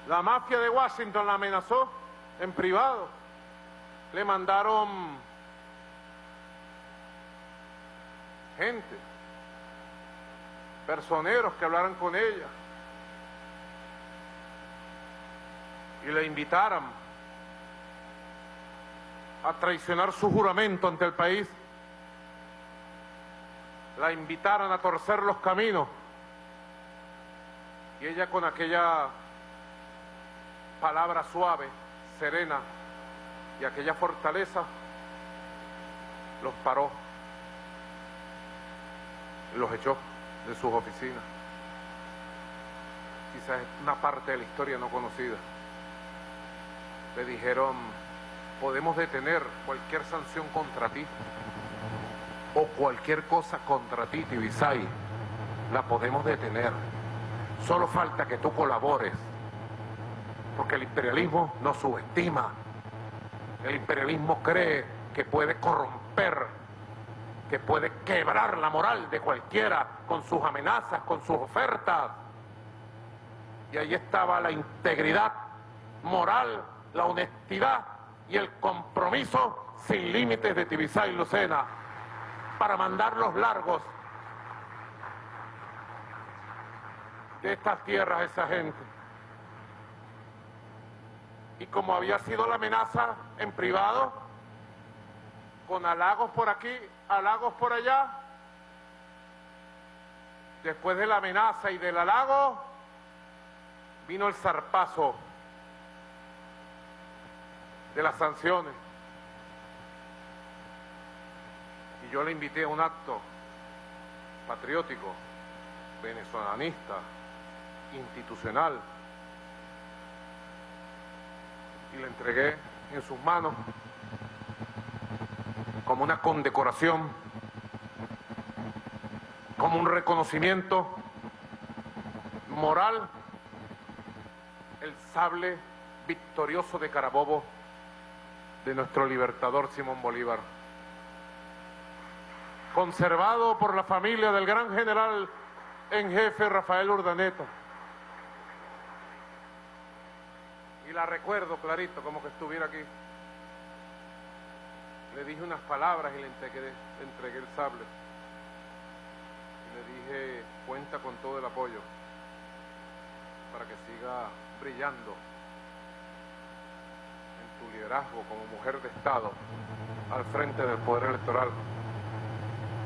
La mafia de Washington la amenazó en privado. Le mandaron gente, personeros que hablaran con ella y le invitaran a traicionar su juramento ante el país, la invitaran a torcer los caminos y ella con aquella palabra suave, serena y aquella fortaleza los paró y los echó de sus oficinas. Quizás es una parte de la historia no conocida. Le dijeron, podemos detener cualquier sanción contra ti o cualquier cosa contra ti, Tibisay, la podemos detener. Solo falta que tú colabores, porque el imperialismo no subestima. El imperialismo cree que puede corromper, que puede quebrar la moral de cualquiera con sus amenazas, con sus ofertas. Y ahí estaba la integridad moral, la honestidad y el compromiso sin límites de Tibisay y Lucena para mandarlos largos de estas tierras a esa gente. Y como había sido la amenaza en privado, con halagos por aquí, halagos por allá, después de la amenaza y del halago, vino el zarpazo de las sanciones. Y yo le invité a un acto patriótico, venezolanista, institucional, y le entregué en sus manos como una condecoración, como un reconocimiento moral, el sable victorioso de Carabobo de nuestro libertador Simón Bolívar, conservado por la familia del gran general en jefe Rafael Urdaneta. Y la recuerdo clarito, como que estuviera aquí. Le dije unas palabras y le entregué, el sable. Y le dije, cuenta con todo el apoyo para que siga brillando liderazgo como mujer de Estado al frente del Poder Electoral.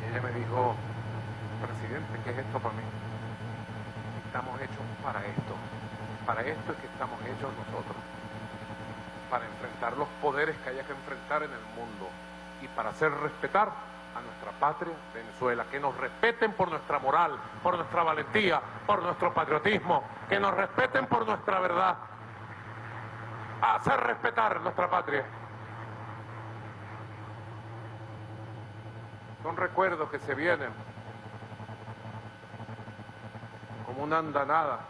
Y ella me dijo, presidente, ¿qué es esto para mí? Estamos hechos para esto. Para esto es que estamos hechos nosotros. Para enfrentar los poderes que haya que enfrentar en el mundo y para hacer respetar a nuestra patria Venezuela, que nos respeten por nuestra moral, por nuestra valentía, por nuestro patriotismo, que nos respeten por nuestra verdad, a hacer respetar nuestra patria. Son recuerdos que se vienen como una andanada.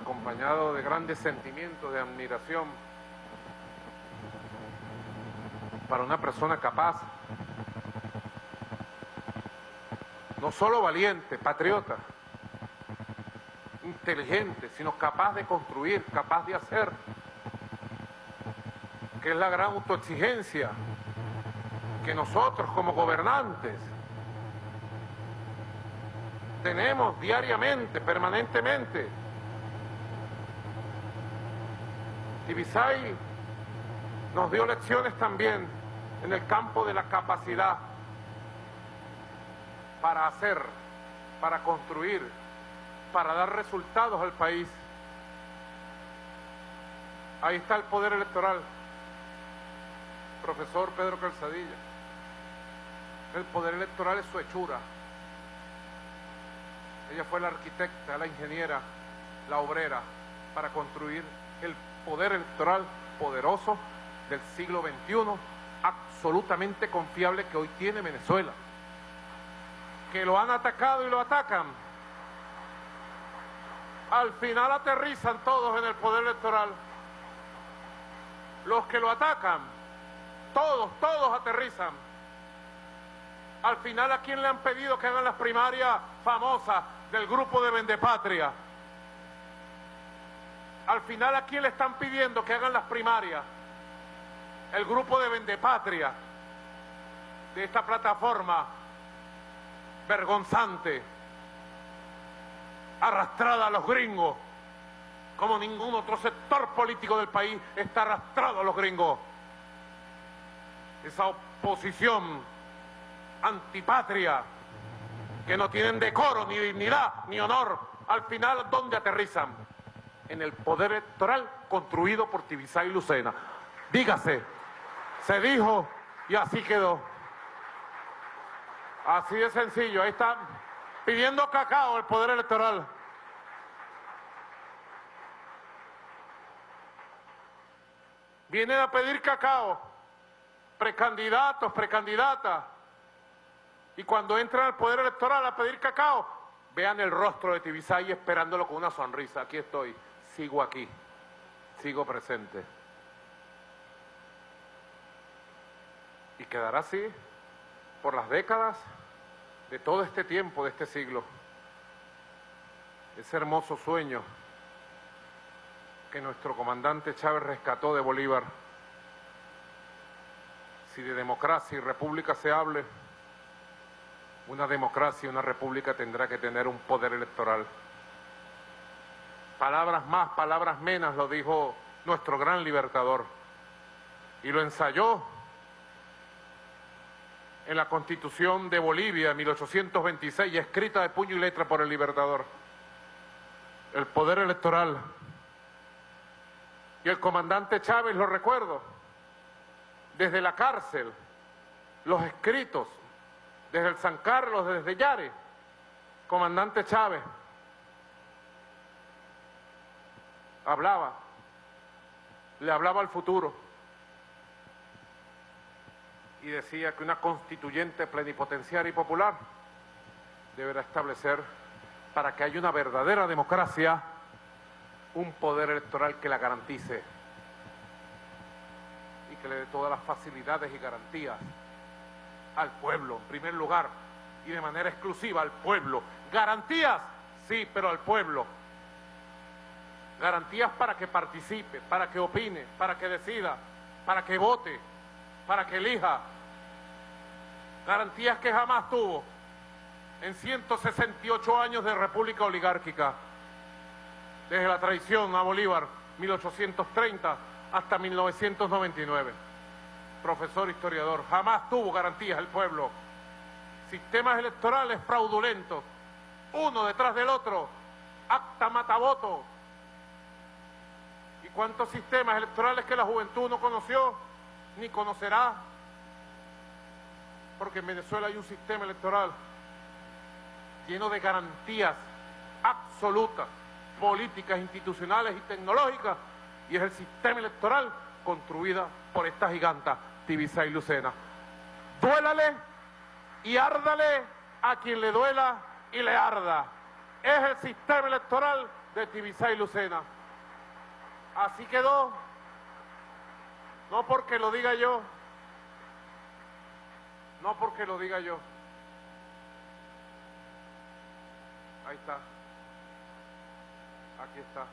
acompañado de grandes sentimientos de admiración para una persona capaz, no solo valiente, patriota, inteligente, sino capaz de construir, capaz de hacer, que es la gran autoexigencia que nosotros como gobernantes tenemos diariamente, permanentemente. Tibisay nos dio lecciones también en el campo de la capacidad para hacer, para construir, para dar resultados al país. Ahí está el poder electoral, profesor Pedro Calzadilla. El poder electoral es su hechura. Ella fue la arquitecta, la ingeniera, la obrera para construir el poder electoral poderoso del siglo XXI, absolutamente confiable que hoy tiene Venezuela. Que lo han atacado y lo atacan, al final aterrizan todos en el poder electoral. Los que lo atacan, todos, todos aterrizan. Al final, ¿a quién le han pedido que hagan las primarias famosas del grupo de Vendepatria? Al final, ¿a quién le están pidiendo que hagan las primarias? El grupo de Vendepatria, de esta plataforma vergonzante, arrastrada a los gringos, como ningún otro sector político del país está arrastrado a los gringos. Esa oposición antipatria, que no tienen decoro, ni dignidad, ni honor, al final, ¿dónde aterrizan? En el poder electoral construido por Tibisay y Lucena. Dígase, se dijo y así quedó. Así de sencillo, ahí está pidiendo cacao el poder electoral. Vienen a pedir cacao, precandidatos, precandidatas. Y cuando entran al poder electoral a pedir cacao, vean el rostro de Tibisay esperándolo con una sonrisa. Aquí estoy, sigo aquí, sigo presente. Y quedará así por las décadas de todo este tiempo, de este siglo. Ese hermoso sueño que nuestro comandante Chávez rescató de Bolívar. Si de democracia y república se hable, una democracia y una república tendrá que tener un poder electoral. Palabras más, palabras menos, lo dijo nuestro gran libertador. Y lo ensayó en la Constitución de Bolivia, 1826, escrita de puño y letra por el libertador. El poder electoral. Y el comandante Chávez, lo recuerdo, desde la cárcel, los escritos, desde el San Carlos, desde Yare, comandante Chávez, hablaba, le hablaba al futuro y decía que una constituyente plenipotenciaria y popular deberá establecer para que haya una verdadera democracia un poder electoral que la garantice y que le dé todas las facilidades y garantías al pueblo, en primer lugar, y de manera exclusiva al pueblo. Garantías, sí, pero al pueblo. Garantías para que participe, para que opine, para que decida, para que vote, para que elija. Garantías que jamás tuvo en 168 años de república oligárquica, desde la traición a Bolívar, 1830 hasta 1999. Profesor historiador, jamás tuvo garantías el pueblo. Sistemas electorales fraudulentos, uno detrás del otro, acta mataboto. ¿Y cuántos sistemas electorales que la juventud no conoció? Ni conocerá, porque en Venezuela hay un sistema electoral lleno de garantías absolutas, políticas, institucionales y tecnológicas, y es el sistema electoral construida por esta giganta, Tibisa y Lucena. Duélale y árdale a quien le duela y le arda. Es el sistema electoral de Tibisa y Lucena. Así quedó no porque lo diga yo. No porque lo diga yo. Ahí está. Aquí está.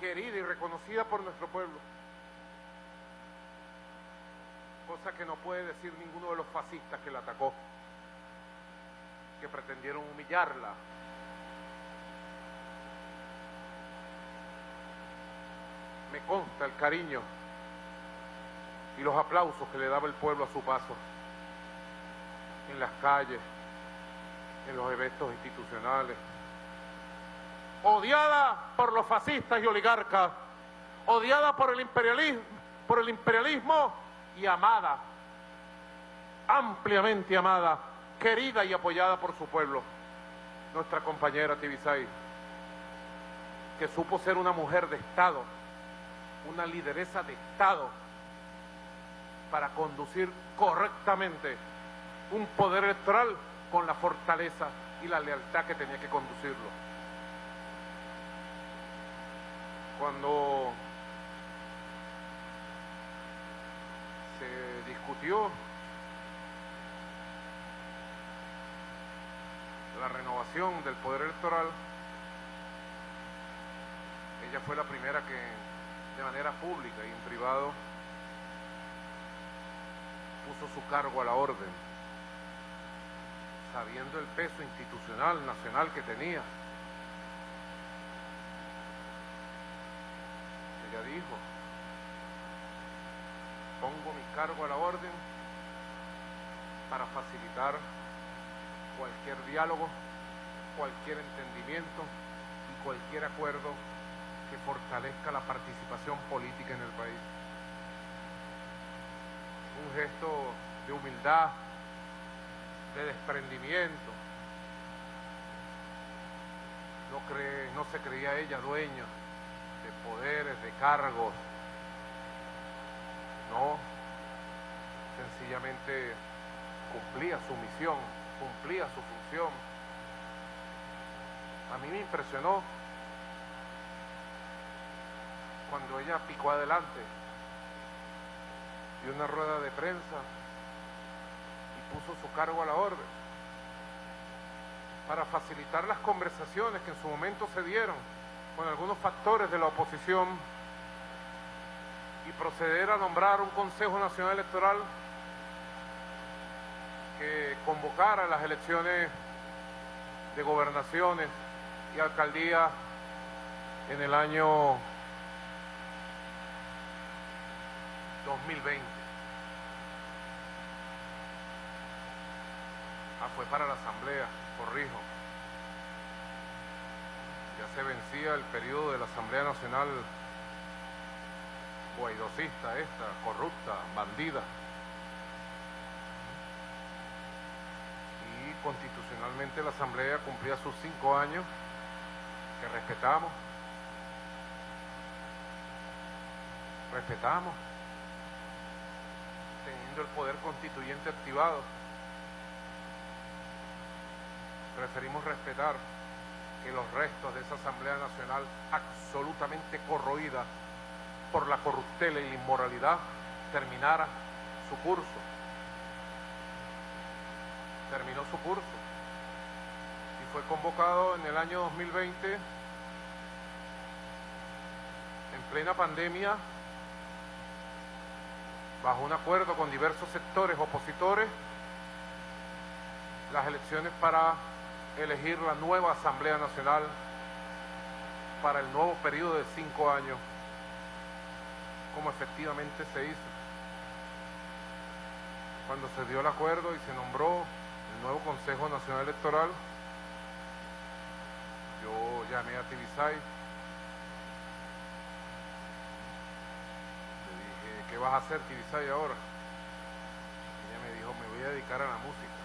Querida y reconocida por nuestro pueblo. Cosa que no puede decir ninguno de los fascistas que la atacó. Que pretendieron humillarla, me consta el cariño y los aplausos que le daba el pueblo a su paso en las calles, en los eventos institucionales. Odiada por los fascistas y oligarcas, odiada por el imperialismo, por el imperialismo y amada, ampliamente amada, querida y apoyada por su pueblo, nuestra compañera Tibisay, que supo ser una mujer de Estado, una lideresa de Estado para conducir correctamente un poder electoral con la fortaleza y la lealtad que tenía que conducirlo. Cuando discutió la renovación del poder electoral, ella fue la primera que de manera pública y en privado puso su cargo a la orden, sabiendo el peso institucional, nacional que tenía. Ella dijo, pongo mi cargo a la orden para facilitar cualquier diálogo, cualquier entendimiento y cualquier acuerdo que fortalezca la participación política en el país. Un gesto de humildad, de desprendimiento. No, no se creía ella dueña de poderes, de cargos. No, sencillamente cumplía su misión, cumplía su función. A mí me impresionó cuando ella picó adelante. Dio una rueda de prensa y puso su cargo a la orden para facilitar las conversaciones que en su momento se dieron con algunos factores de la oposición y proceder a nombrar un Consejo Nacional Electoral que convocara las elecciones de gobernaciones y alcaldías en el año 2020. Ah, fue para la Asamblea, corrijo. Ya se vencía el periodo de la Asamblea Nacional guaidocista esta, corrupta, bandida. Y constitucionalmente la Asamblea cumplía sus cinco años, que respetamos. Respetamos el poder constituyente activado. Preferimos respetar que los restos de esa Asamblea Nacional absolutamente corroída por la corruptela y la inmoralidad terminara su curso. Terminó su curso y fue convocado en el año 2020 en plena pandemia bajo un acuerdo con diversos sectores opositores, las elecciones para elegir la nueva Asamblea Nacional para el nuevo periodo de cinco años, como efectivamente se hizo. Cuando se dio el acuerdo y se nombró el nuevo Consejo Nacional Electoral, yo llamé a Tibisay ¿qué vas a hacer, Tibisay, ahora? Ella me dijo, me voy a dedicar a la música.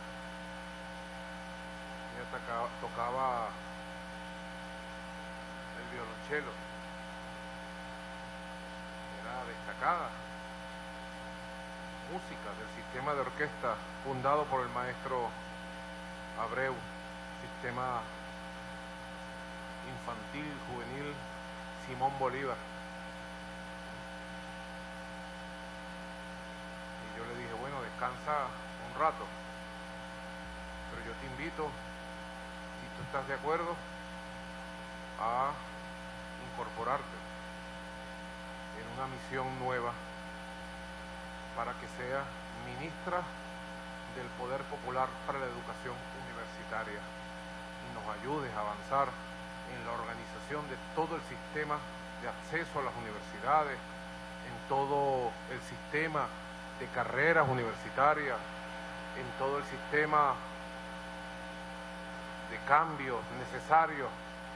Ella tocaba, tocaba el violonchelo. Era destacada. Música del sistema de orquesta fundado por el maestro Abreu, sistema infantil, juvenil, Simón Bolívar. yo le dije, bueno, un rato, pero yo te invito, si tú estás de acuerdo, a incorporarte en una misión nueva para que sea ministra del Poder Popular para la Educación Universitaria y nos ayudes a avanzar en la organización de todo el sistema de acceso a las universidades, en todo el sistema de carreras universitarias, en todo el sistema de cambios necesarios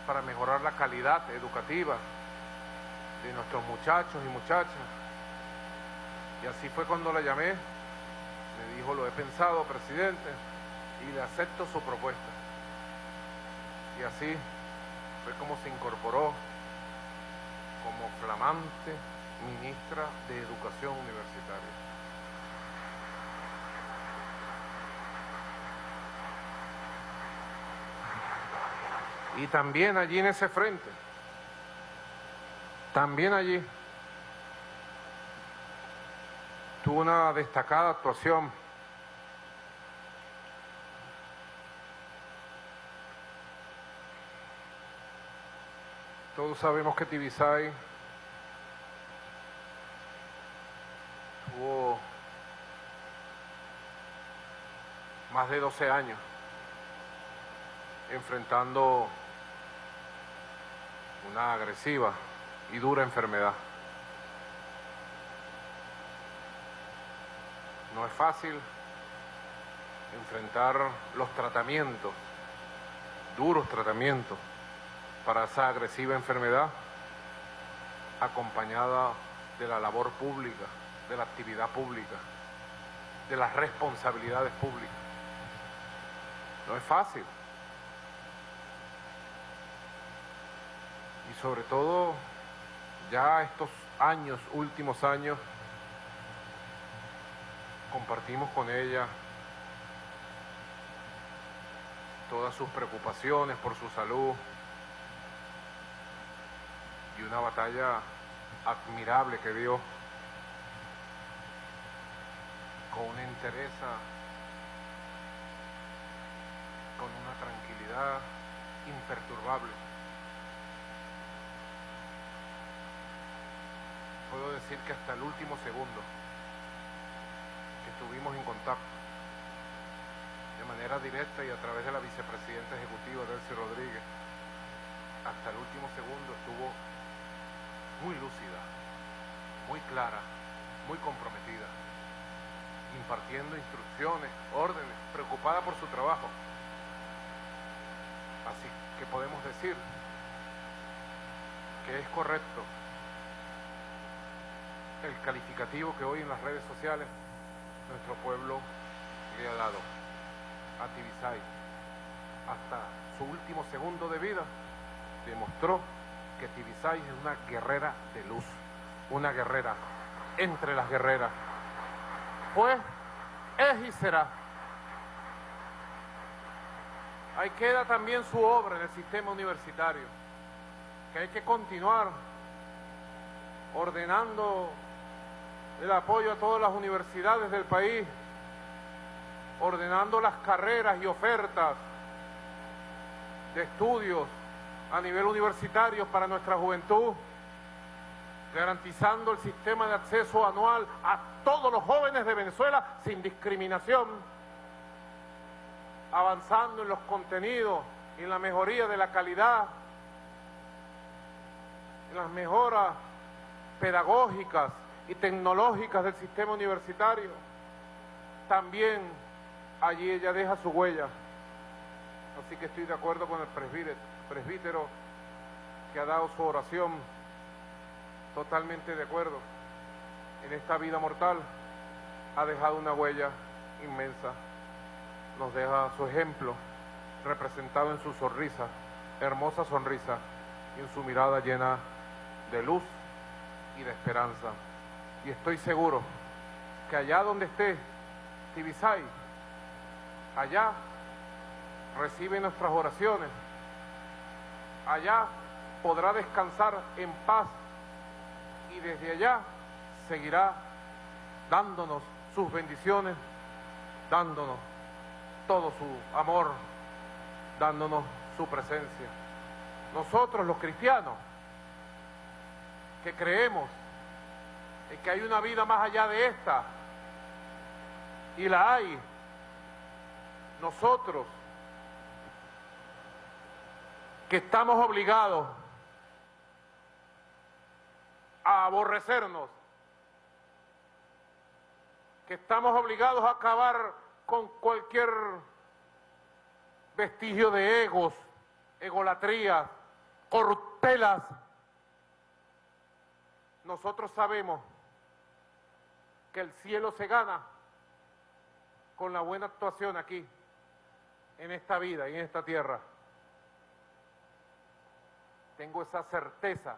para mejorar la calidad educativa de nuestros muchachos y muchachas. Y así fue cuando la llamé, me dijo, lo he pensado, presidente, y le acepto su propuesta. Y así fue como se incorporó como flamante ministra de Educación Universitaria. Y también allí en ese frente, también allí, tuvo una destacada actuación. Todos sabemos que Tibisay tuvo más de 12 años enfrentando una agresiva y dura enfermedad. No es fácil enfrentar los tratamientos, duros tratamientos para esa agresiva enfermedad, acompañada de la labor pública, de la actividad pública, de las responsabilidades públicas. No es fácil. Y sobre todo, ya estos años, últimos años, compartimos con ella todas sus preocupaciones por su salud y una batalla admirable que dio con una entereza, con una tranquilidad imperturbable. Puedo decir que hasta el último segundo que estuvimos en contacto de manera directa y a través de la vicepresidenta ejecutiva Delcy Rodríguez, hasta el último segundo estuvo muy lúcida, muy clara, muy comprometida, impartiendo instrucciones, órdenes, preocupada por su trabajo. Así que podemos decir que es correcto el calificativo que hoy en las redes sociales nuestro pueblo le ha dado a Tibisay. Hasta su último segundo de vida demostró que Tibisay es una guerrera de luz, una guerrera entre las guerreras. Pues es y será. Ahí queda también su obra en el sistema universitario, que hay que continuar ordenando el apoyo a todas las universidades del país, ordenando las carreras y ofertas de estudios a nivel universitario para nuestra juventud, garantizando el sistema de acceso anual a todos los jóvenes de Venezuela sin discriminación, avanzando en los contenidos y en la mejoría de la calidad, en las mejoras pedagógicas y tecnológicas del sistema universitario. También allí ella deja su huella. Así que estoy de acuerdo con el presbítero, que ha dado su oración, totalmente de acuerdo. En esta vida mortal ha dejado una huella inmensa. Nos deja su ejemplo representado en su sonrisa, hermosa sonrisa, y en su mirada llena de luz y de esperanza. Y estoy seguro que allá donde esté Tibisay, allá recibe nuestras oraciones, allá podrá descansar en paz y desde allá seguirá dándonos sus bendiciones, dándonos todo su amor, dándonos su presencia. Nosotros los cristianos, que creemos en que hay una vida más allá de esta, y la hay, nosotros que estamos obligados a aborrecernos, que estamos obligados a acabar con cualquier vestigio de egos, egolatrías, corruptelas. Nosotros sabemos que el cielo se gana con la buena actuación aquí, en esta vida y en esta tierra. Tengo esa certeza,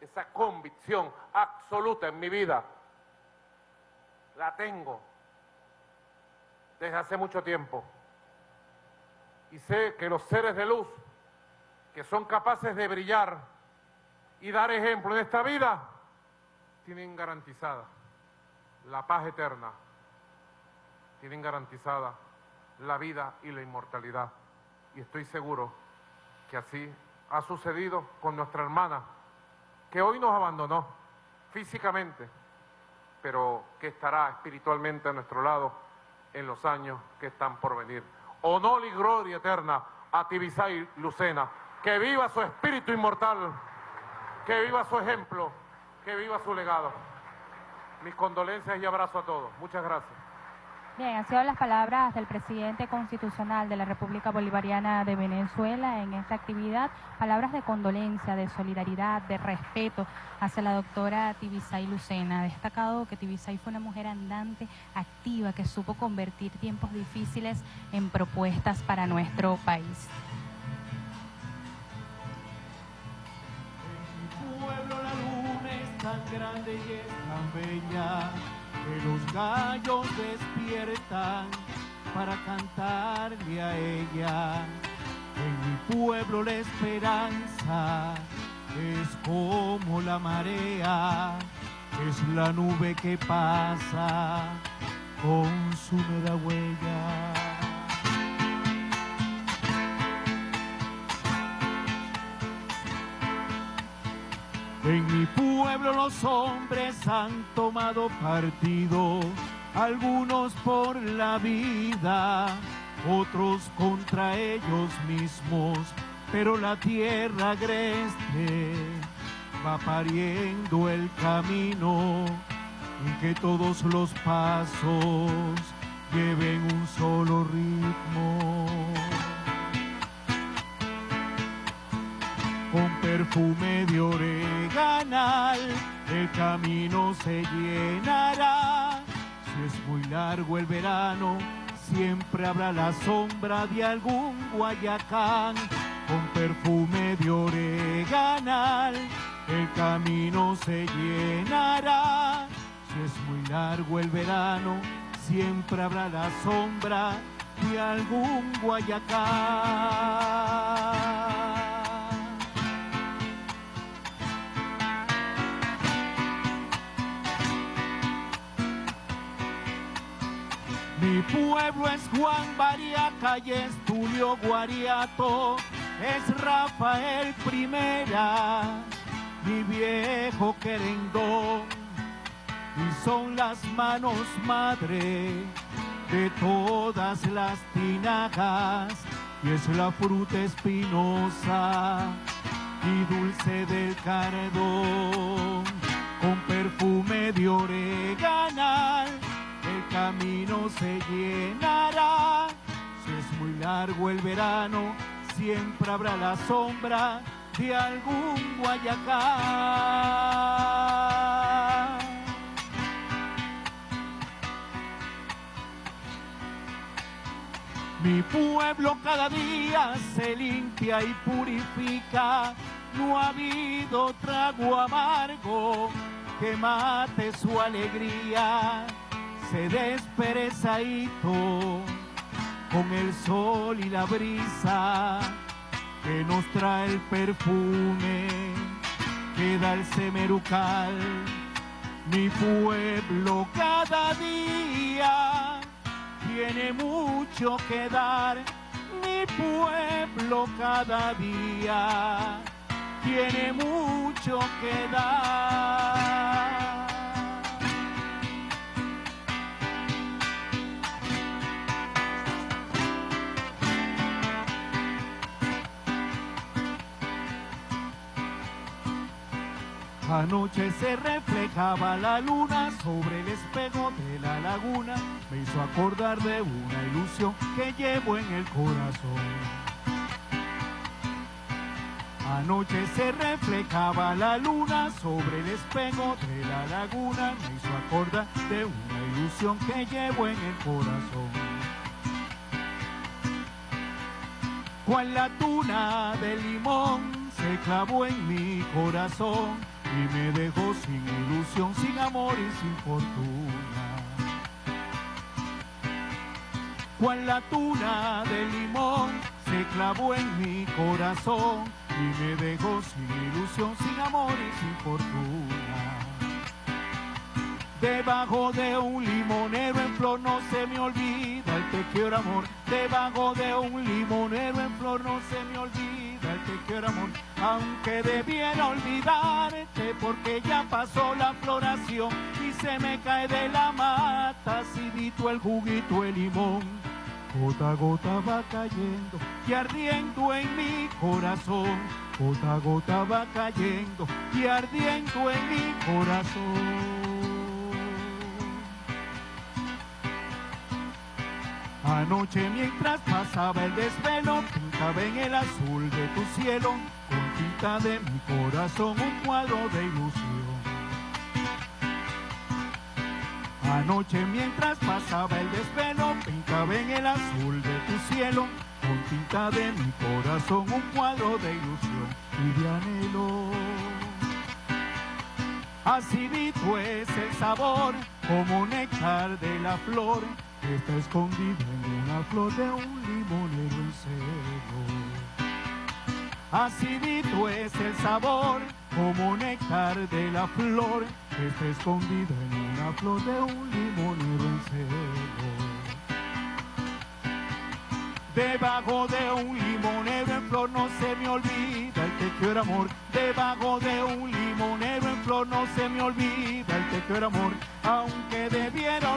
esa convicción absoluta en mi vida. La tengo desde hace mucho tiempo. Y sé que los seres de luz que son capaces de brillar y dar ejemplo en esta vida, tienen garantizada la paz eterna, tienen garantizada la vida y la inmortalidad. Y estoy seguro que así ha sucedido con nuestra hermana, que hoy nos abandonó físicamente, pero que estará espiritualmente a nuestro lado en los años que están por venir. Honor y gloria eterna a Tibisay Lucena. Que viva su espíritu inmortal, que viva su ejemplo, que viva su legado. Mis condolencias y abrazo a todos. Muchas gracias. Bien, han sido las palabras del presidente constitucional de la República Bolivariana de Venezuela en esta actividad, palabras de condolencia, de solidaridad, de respeto hacia la doctora Tibisay Lucena. Destacado que Tibisay fue una mujer andante, activa, que supo convertir tiempos difíciles en propuestas para nuestro país. Tan grande y es tan bella que los gallos despiertan para cantarle a ella. En mi pueblo la esperanza es como la marea, es la nube que pasa con su mera huella. En mi pueblo los hombres han tomado partido, algunos por la vida, otros contra ellos mismos, pero la tierra agreste va pariendo el camino en que todos los pasos lleven un solo ritmo. Con perfume de oreganal, el camino se llenará. Si es muy largo el verano, siempre habrá la sombra de algún Guayacán. Con perfume de oreganal, el camino se llenará. Si es muy largo el verano, siempre habrá la sombra de algún Guayacán. Mi pueblo es Juan Bariaca y es Tulio Guariato, es Rafael Primera, mi viejo querendón, y son las manos madre de todas las tinajas, y es la fruta espinosa y dulce del cardón, con perfume de oreganal camino se llenará. Si es muy largo el verano, siempre habrá la sombra de algún Guayacán. Mi pueblo cada día se limpia y purifica, no ha habido trago amargo que mate su alegría se desperezadito con el sol y la brisa que nos trae el perfume que da el semerucal. Mi pueblo cada día tiene mucho que dar. Mi pueblo cada día tiene mucho que dar. Anoche se reflejaba la luna sobre el espejo de la laguna. Me hizo acordar de una ilusión que llevo en el corazón. Anoche se reflejaba la luna sobre el espejo de la laguna. Me hizo acordar de una ilusión que llevo en el corazón. Cual la tuna de limón se clavó en mi corazón y me dejó sin ilusión, sin amor y sin fortuna. Cual la tuna de limón se clavó en mi corazón y me dejó sin ilusión, sin amor y sin fortuna. Debajo de un limonero en flor no se me olvida el te quiero amor. Debajo de un limonero en flor no se me olvida el te quiero amor. Aunque debiera olvidarte porque ya pasó la floración y se me cae de la mata acidito el juguito el limón. Gota a gota va cayendo y ardiendo en mi corazón. Gota a gota va cayendo y ardiendo en mi corazón. Anoche mientras pasaba el desvelo, pintaba en el azul de tu cielo, con tinta de mi corazón un cuadro de ilusión. Anoche mientras pasaba el desvelo, pintaba en el azul de tu cielo, con tinta de mi corazón un cuadro de ilusión y de anhelo. Acidito es el sabor, como néctar de la flor, está escondida en una flor de un limonero en celo. Acidito es el sabor, como néctar de la flor, está escondida en una flor de un limonero en celo. Debajo de un limonero en flor no se me olvida el te quiero amor. Debajo de un limonero en flor no se me olvida el te quiero amor. Aunque debiera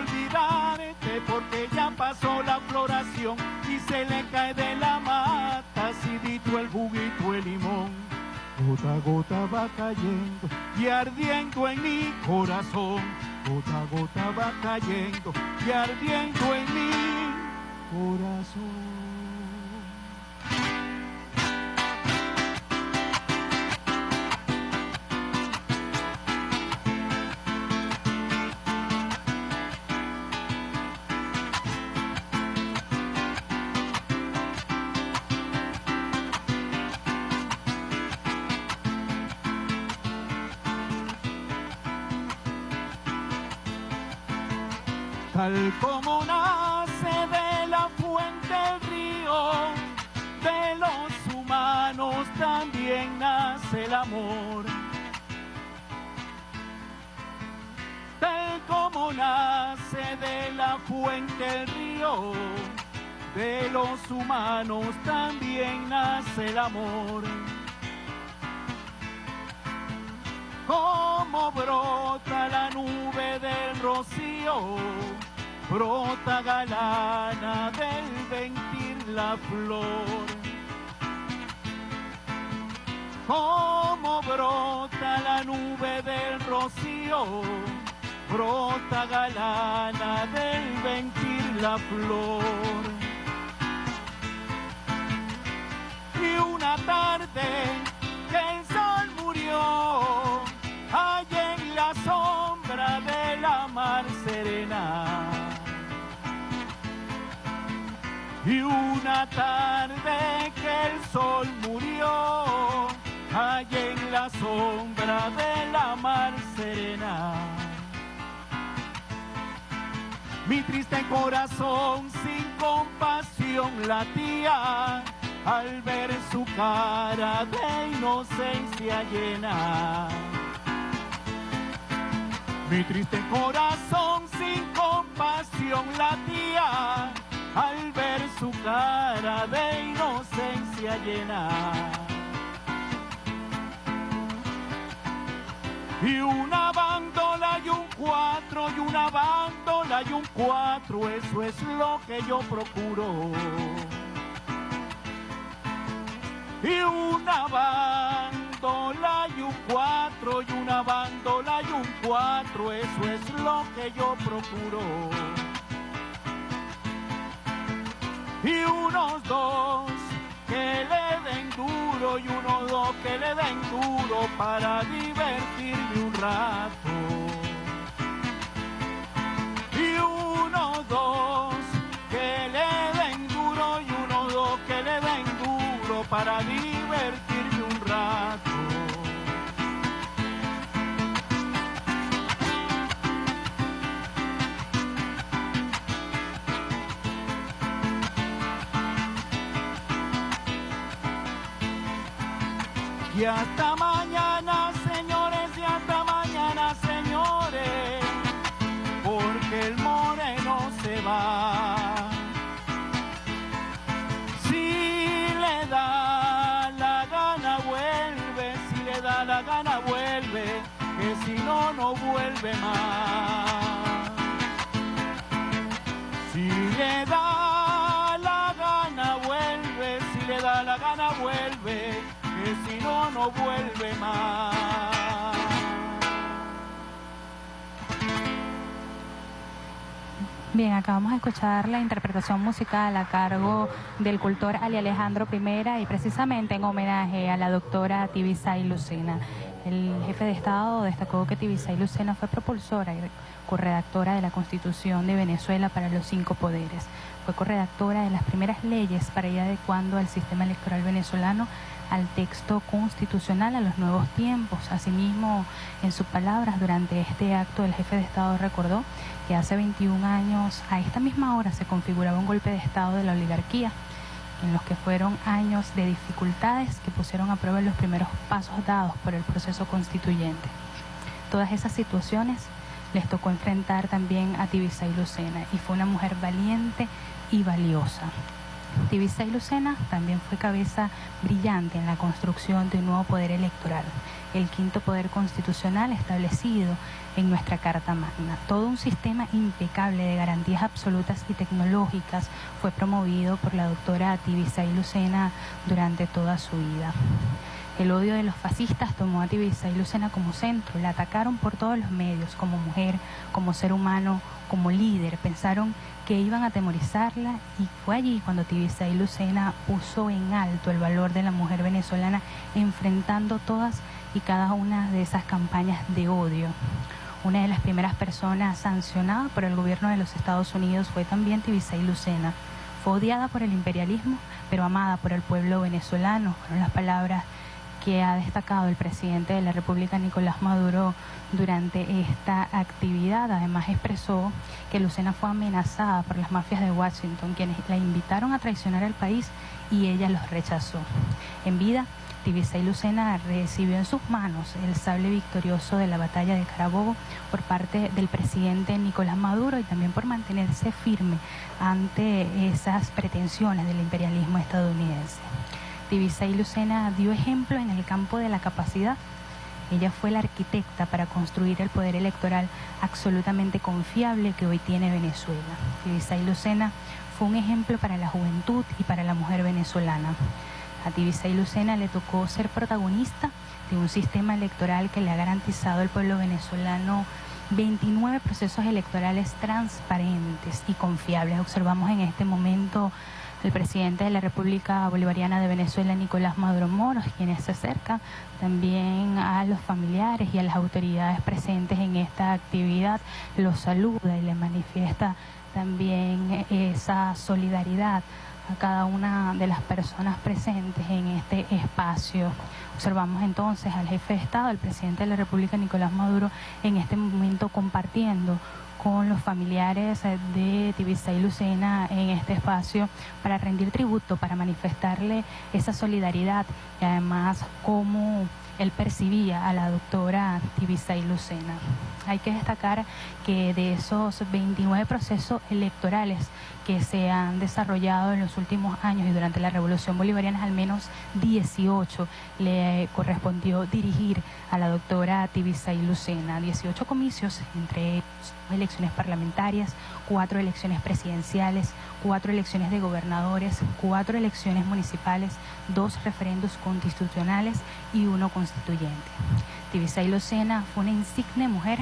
olvidarte porque ya pasó la floración y se le cae de la mata acidito el juguito el limón. Gota a gota va cayendo y ardiendo en mi corazón. Gota a gota va cayendo y ardiendo en mi corazón. Tal como nace de la fuente el río, de los humanos también nace el amor. Tal como nace de la fuente el río, de los humanos también nace el amor. Como brota la nube del rocío, brota galana del ventir la flor. Como brota la nube del rocío, brota galana del ventir la flor. Y una tarde que el sol murió, allá en la sombra de la mar serena. Y una tarde que el sol murió, allá en la sombra de la mar serena. Mi triste corazón sin compasión latía al ver su cara de inocencia llena. Mi triste corazón sin compasión latía al ver su cara de inocencia llena. Y una bandola y un cuatro, y una bandola y un cuatro, eso es lo que yo procuro. Y una bandola y un cuatro, y una bandola y un cuatro, eso es lo que yo procuro. Y unos dos que le den duro y unos dos que le den duro para divertirme un rato. Y unos dos que le den duro y unos dos que le den duro para divertirme Y hasta mañana, señores, y hasta mañana, señores, porque el moreno se va. Si le da la gana, vuelve, si le da la gana, vuelve, que si no, no vuelve más. Vuelve más. Bien, acabamos de escuchar la interpretación musical a cargo del cultor Ali Alejandro I y precisamente en homenaje a la doctora Tibisay Lucena. El jefe de Estado destacó que Tibisay Lucena fue propulsora y corredactora de la Constitución de Venezuela para los cinco poderes. Fue corredactora de las primeras leyes para ir adecuando al sistema electoral venezolano al texto constitucional a los nuevos tiempos. Asimismo, en sus palabras durante este acto, el jefe de Estado recordó que hace 21 años a esta misma hora se configuraba un golpe de Estado de la oligarquía, en los que fueron años de dificultades que pusieron a prueba los primeros pasos dados por el proceso constituyente. Todas esas situaciones les tocó enfrentar también a Tibisa y Lucena y fue una mujer valiente y valiosa. Tibisa y Lucena también fue cabeza brillante en la construcción de un nuevo poder electoral, el quinto poder constitucional establecido en nuestra Carta Magna. Todo un sistema impecable de garantías absolutas y tecnológicas fue promovido por la doctora Tibisa y Lucena durante toda su vida. El odio de los fascistas tomó a Tibisa y Lucena como centro, la atacaron por todos los medios, como mujer, como ser humano, como líder. Pensaron que iban a atemorizarla y fue allí cuando Tibisa y Lucena puso en alto el valor de la mujer venezolana, enfrentando todas y cada una de esas campañas de odio. Una de las primeras personas sancionadas por el gobierno de los Estados Unidos fue también Tibisa y Lucena. Fue odiada por el imperialismo, pero amada por el pueblo venezolano. Fueron las palabras que ha destacado el presidente de la República, Nicolás Maduro, durante esta actividad. Además expresó que Lucena fue amenazada por las mafias de Washington, quienes la invitaron a traicionar al país y ella los rechazó. En vida, y Lucena recibió en sus manos el sable victorioso de la batalla de Carabobo por parte del presidente Nicolás Maduro y también por mantenerse firme ante esas pretensiones del imperialismo estadounidense. Y Lucena dio ejemplo en el campo de la capacidad. Ella fue la arquitecta para construir el poder electoral absolutamente confiable que hoy tiene Venezuela. y Lucena fue un ejemplo para la juventud y para la mujer venezolana. A Tibisa y Lucena le tocó ser protagonista de un sistema electoral que le ha garantizado al pueblo venezolano 29 procesos electorales transparentes y confiables. Observamos en este momento al presidente de la República Bolivariana de Venezuela, Nicolás Maduro Moros, quien se acerca también a los familiares y a las autoridades presentes en esta actividad, los saluda y le manifiesta también esa solidaridad a cada una de las personas presentes en este espacio. Observamos entonces al jefe de Estado, el presidente de la República, Nicolás Maduro, en este momento compartiendo con los familiares de Tibisa y Lucena en este espacio para rendir tributo, para manifestarle esa solidaridad y además cómo él percibía a la doctora y Lucena. Hay que destacar que de esos 29 procesos electorales que se han desarrollado en los últimos años y durante la Revolución Bolivariana, al menos 18 le correspondió dirigir a la doctora y Lucena. 18 comicios, entre elecciones parlamentarias, cuatro elecciones presidenciales, cuatro elecciones de gobernadores, cuatro elecciones municipales, dos referendos constitucionales y uno constituyente. Tibisay Lucena fue una insigne mujer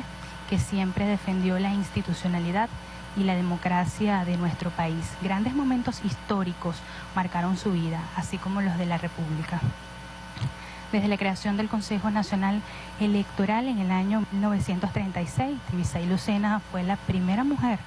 que siempre defendió la institucionalidad y la democracia de nuestro país. Grandes momentos históricos marcaron su vida, así como los de la República. Desde la creación del Consejo Nacional Electoral en el año 1936, Tibisay Lucena fue la primera mujer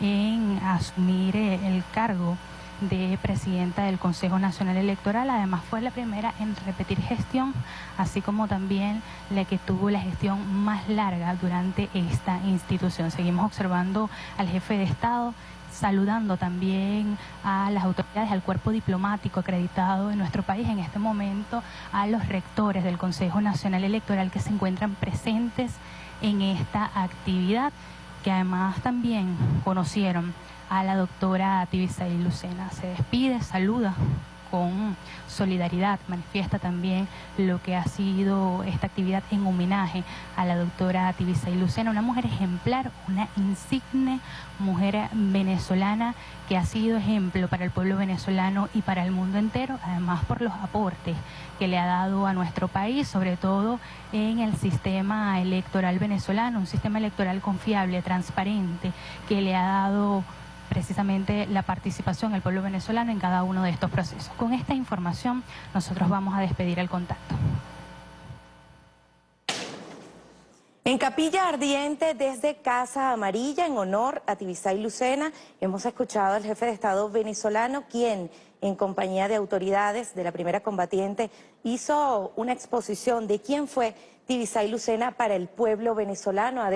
en asumir eh, el cargo de presidenta del Consejo Nacional Electoral. Además fue la primera en repetir gestión, así como también la que tuvo la gestión más larga durante esta institución. Seguimos observando al jefe de Estado saludando también a las autoridades, al cuerpo diplomático acreditado en nuestro país en este momento, a los rectores del Consejo Nacional Electoral que se encuentran presentes en esta actividad que además también conocieron a la doctora y Lucena. Se despide, saluda con solidaridad, manifiesta también lo que ha sido esta actividad en homenaje a la doctora Tibisay Lucena, una mujer ejemplar, una insigne mujer venezolana que ha sido ejemplo para el pueblo venezolano y para el mundo entero, además por los aportes que le ha dado a nuestro país, sobre todo en el sistema electoral venezolano, un sistema electoral confiable, transparente, que le ha dado precisamente la participación del pueblo venezolano en cada uno de estos procesos. Con esta información nosotros vamos a despedir el contacto. En Capilla Ardiente, desde Casa Amarilla, en honor a Tibisay Lucena, hemos escuchado al jefe de Estado venezolano, quien, en compañía de autoridades de la primera combatiente, hizo una exposición de quién fue Tibisay Lucena para el pueblo venezolano.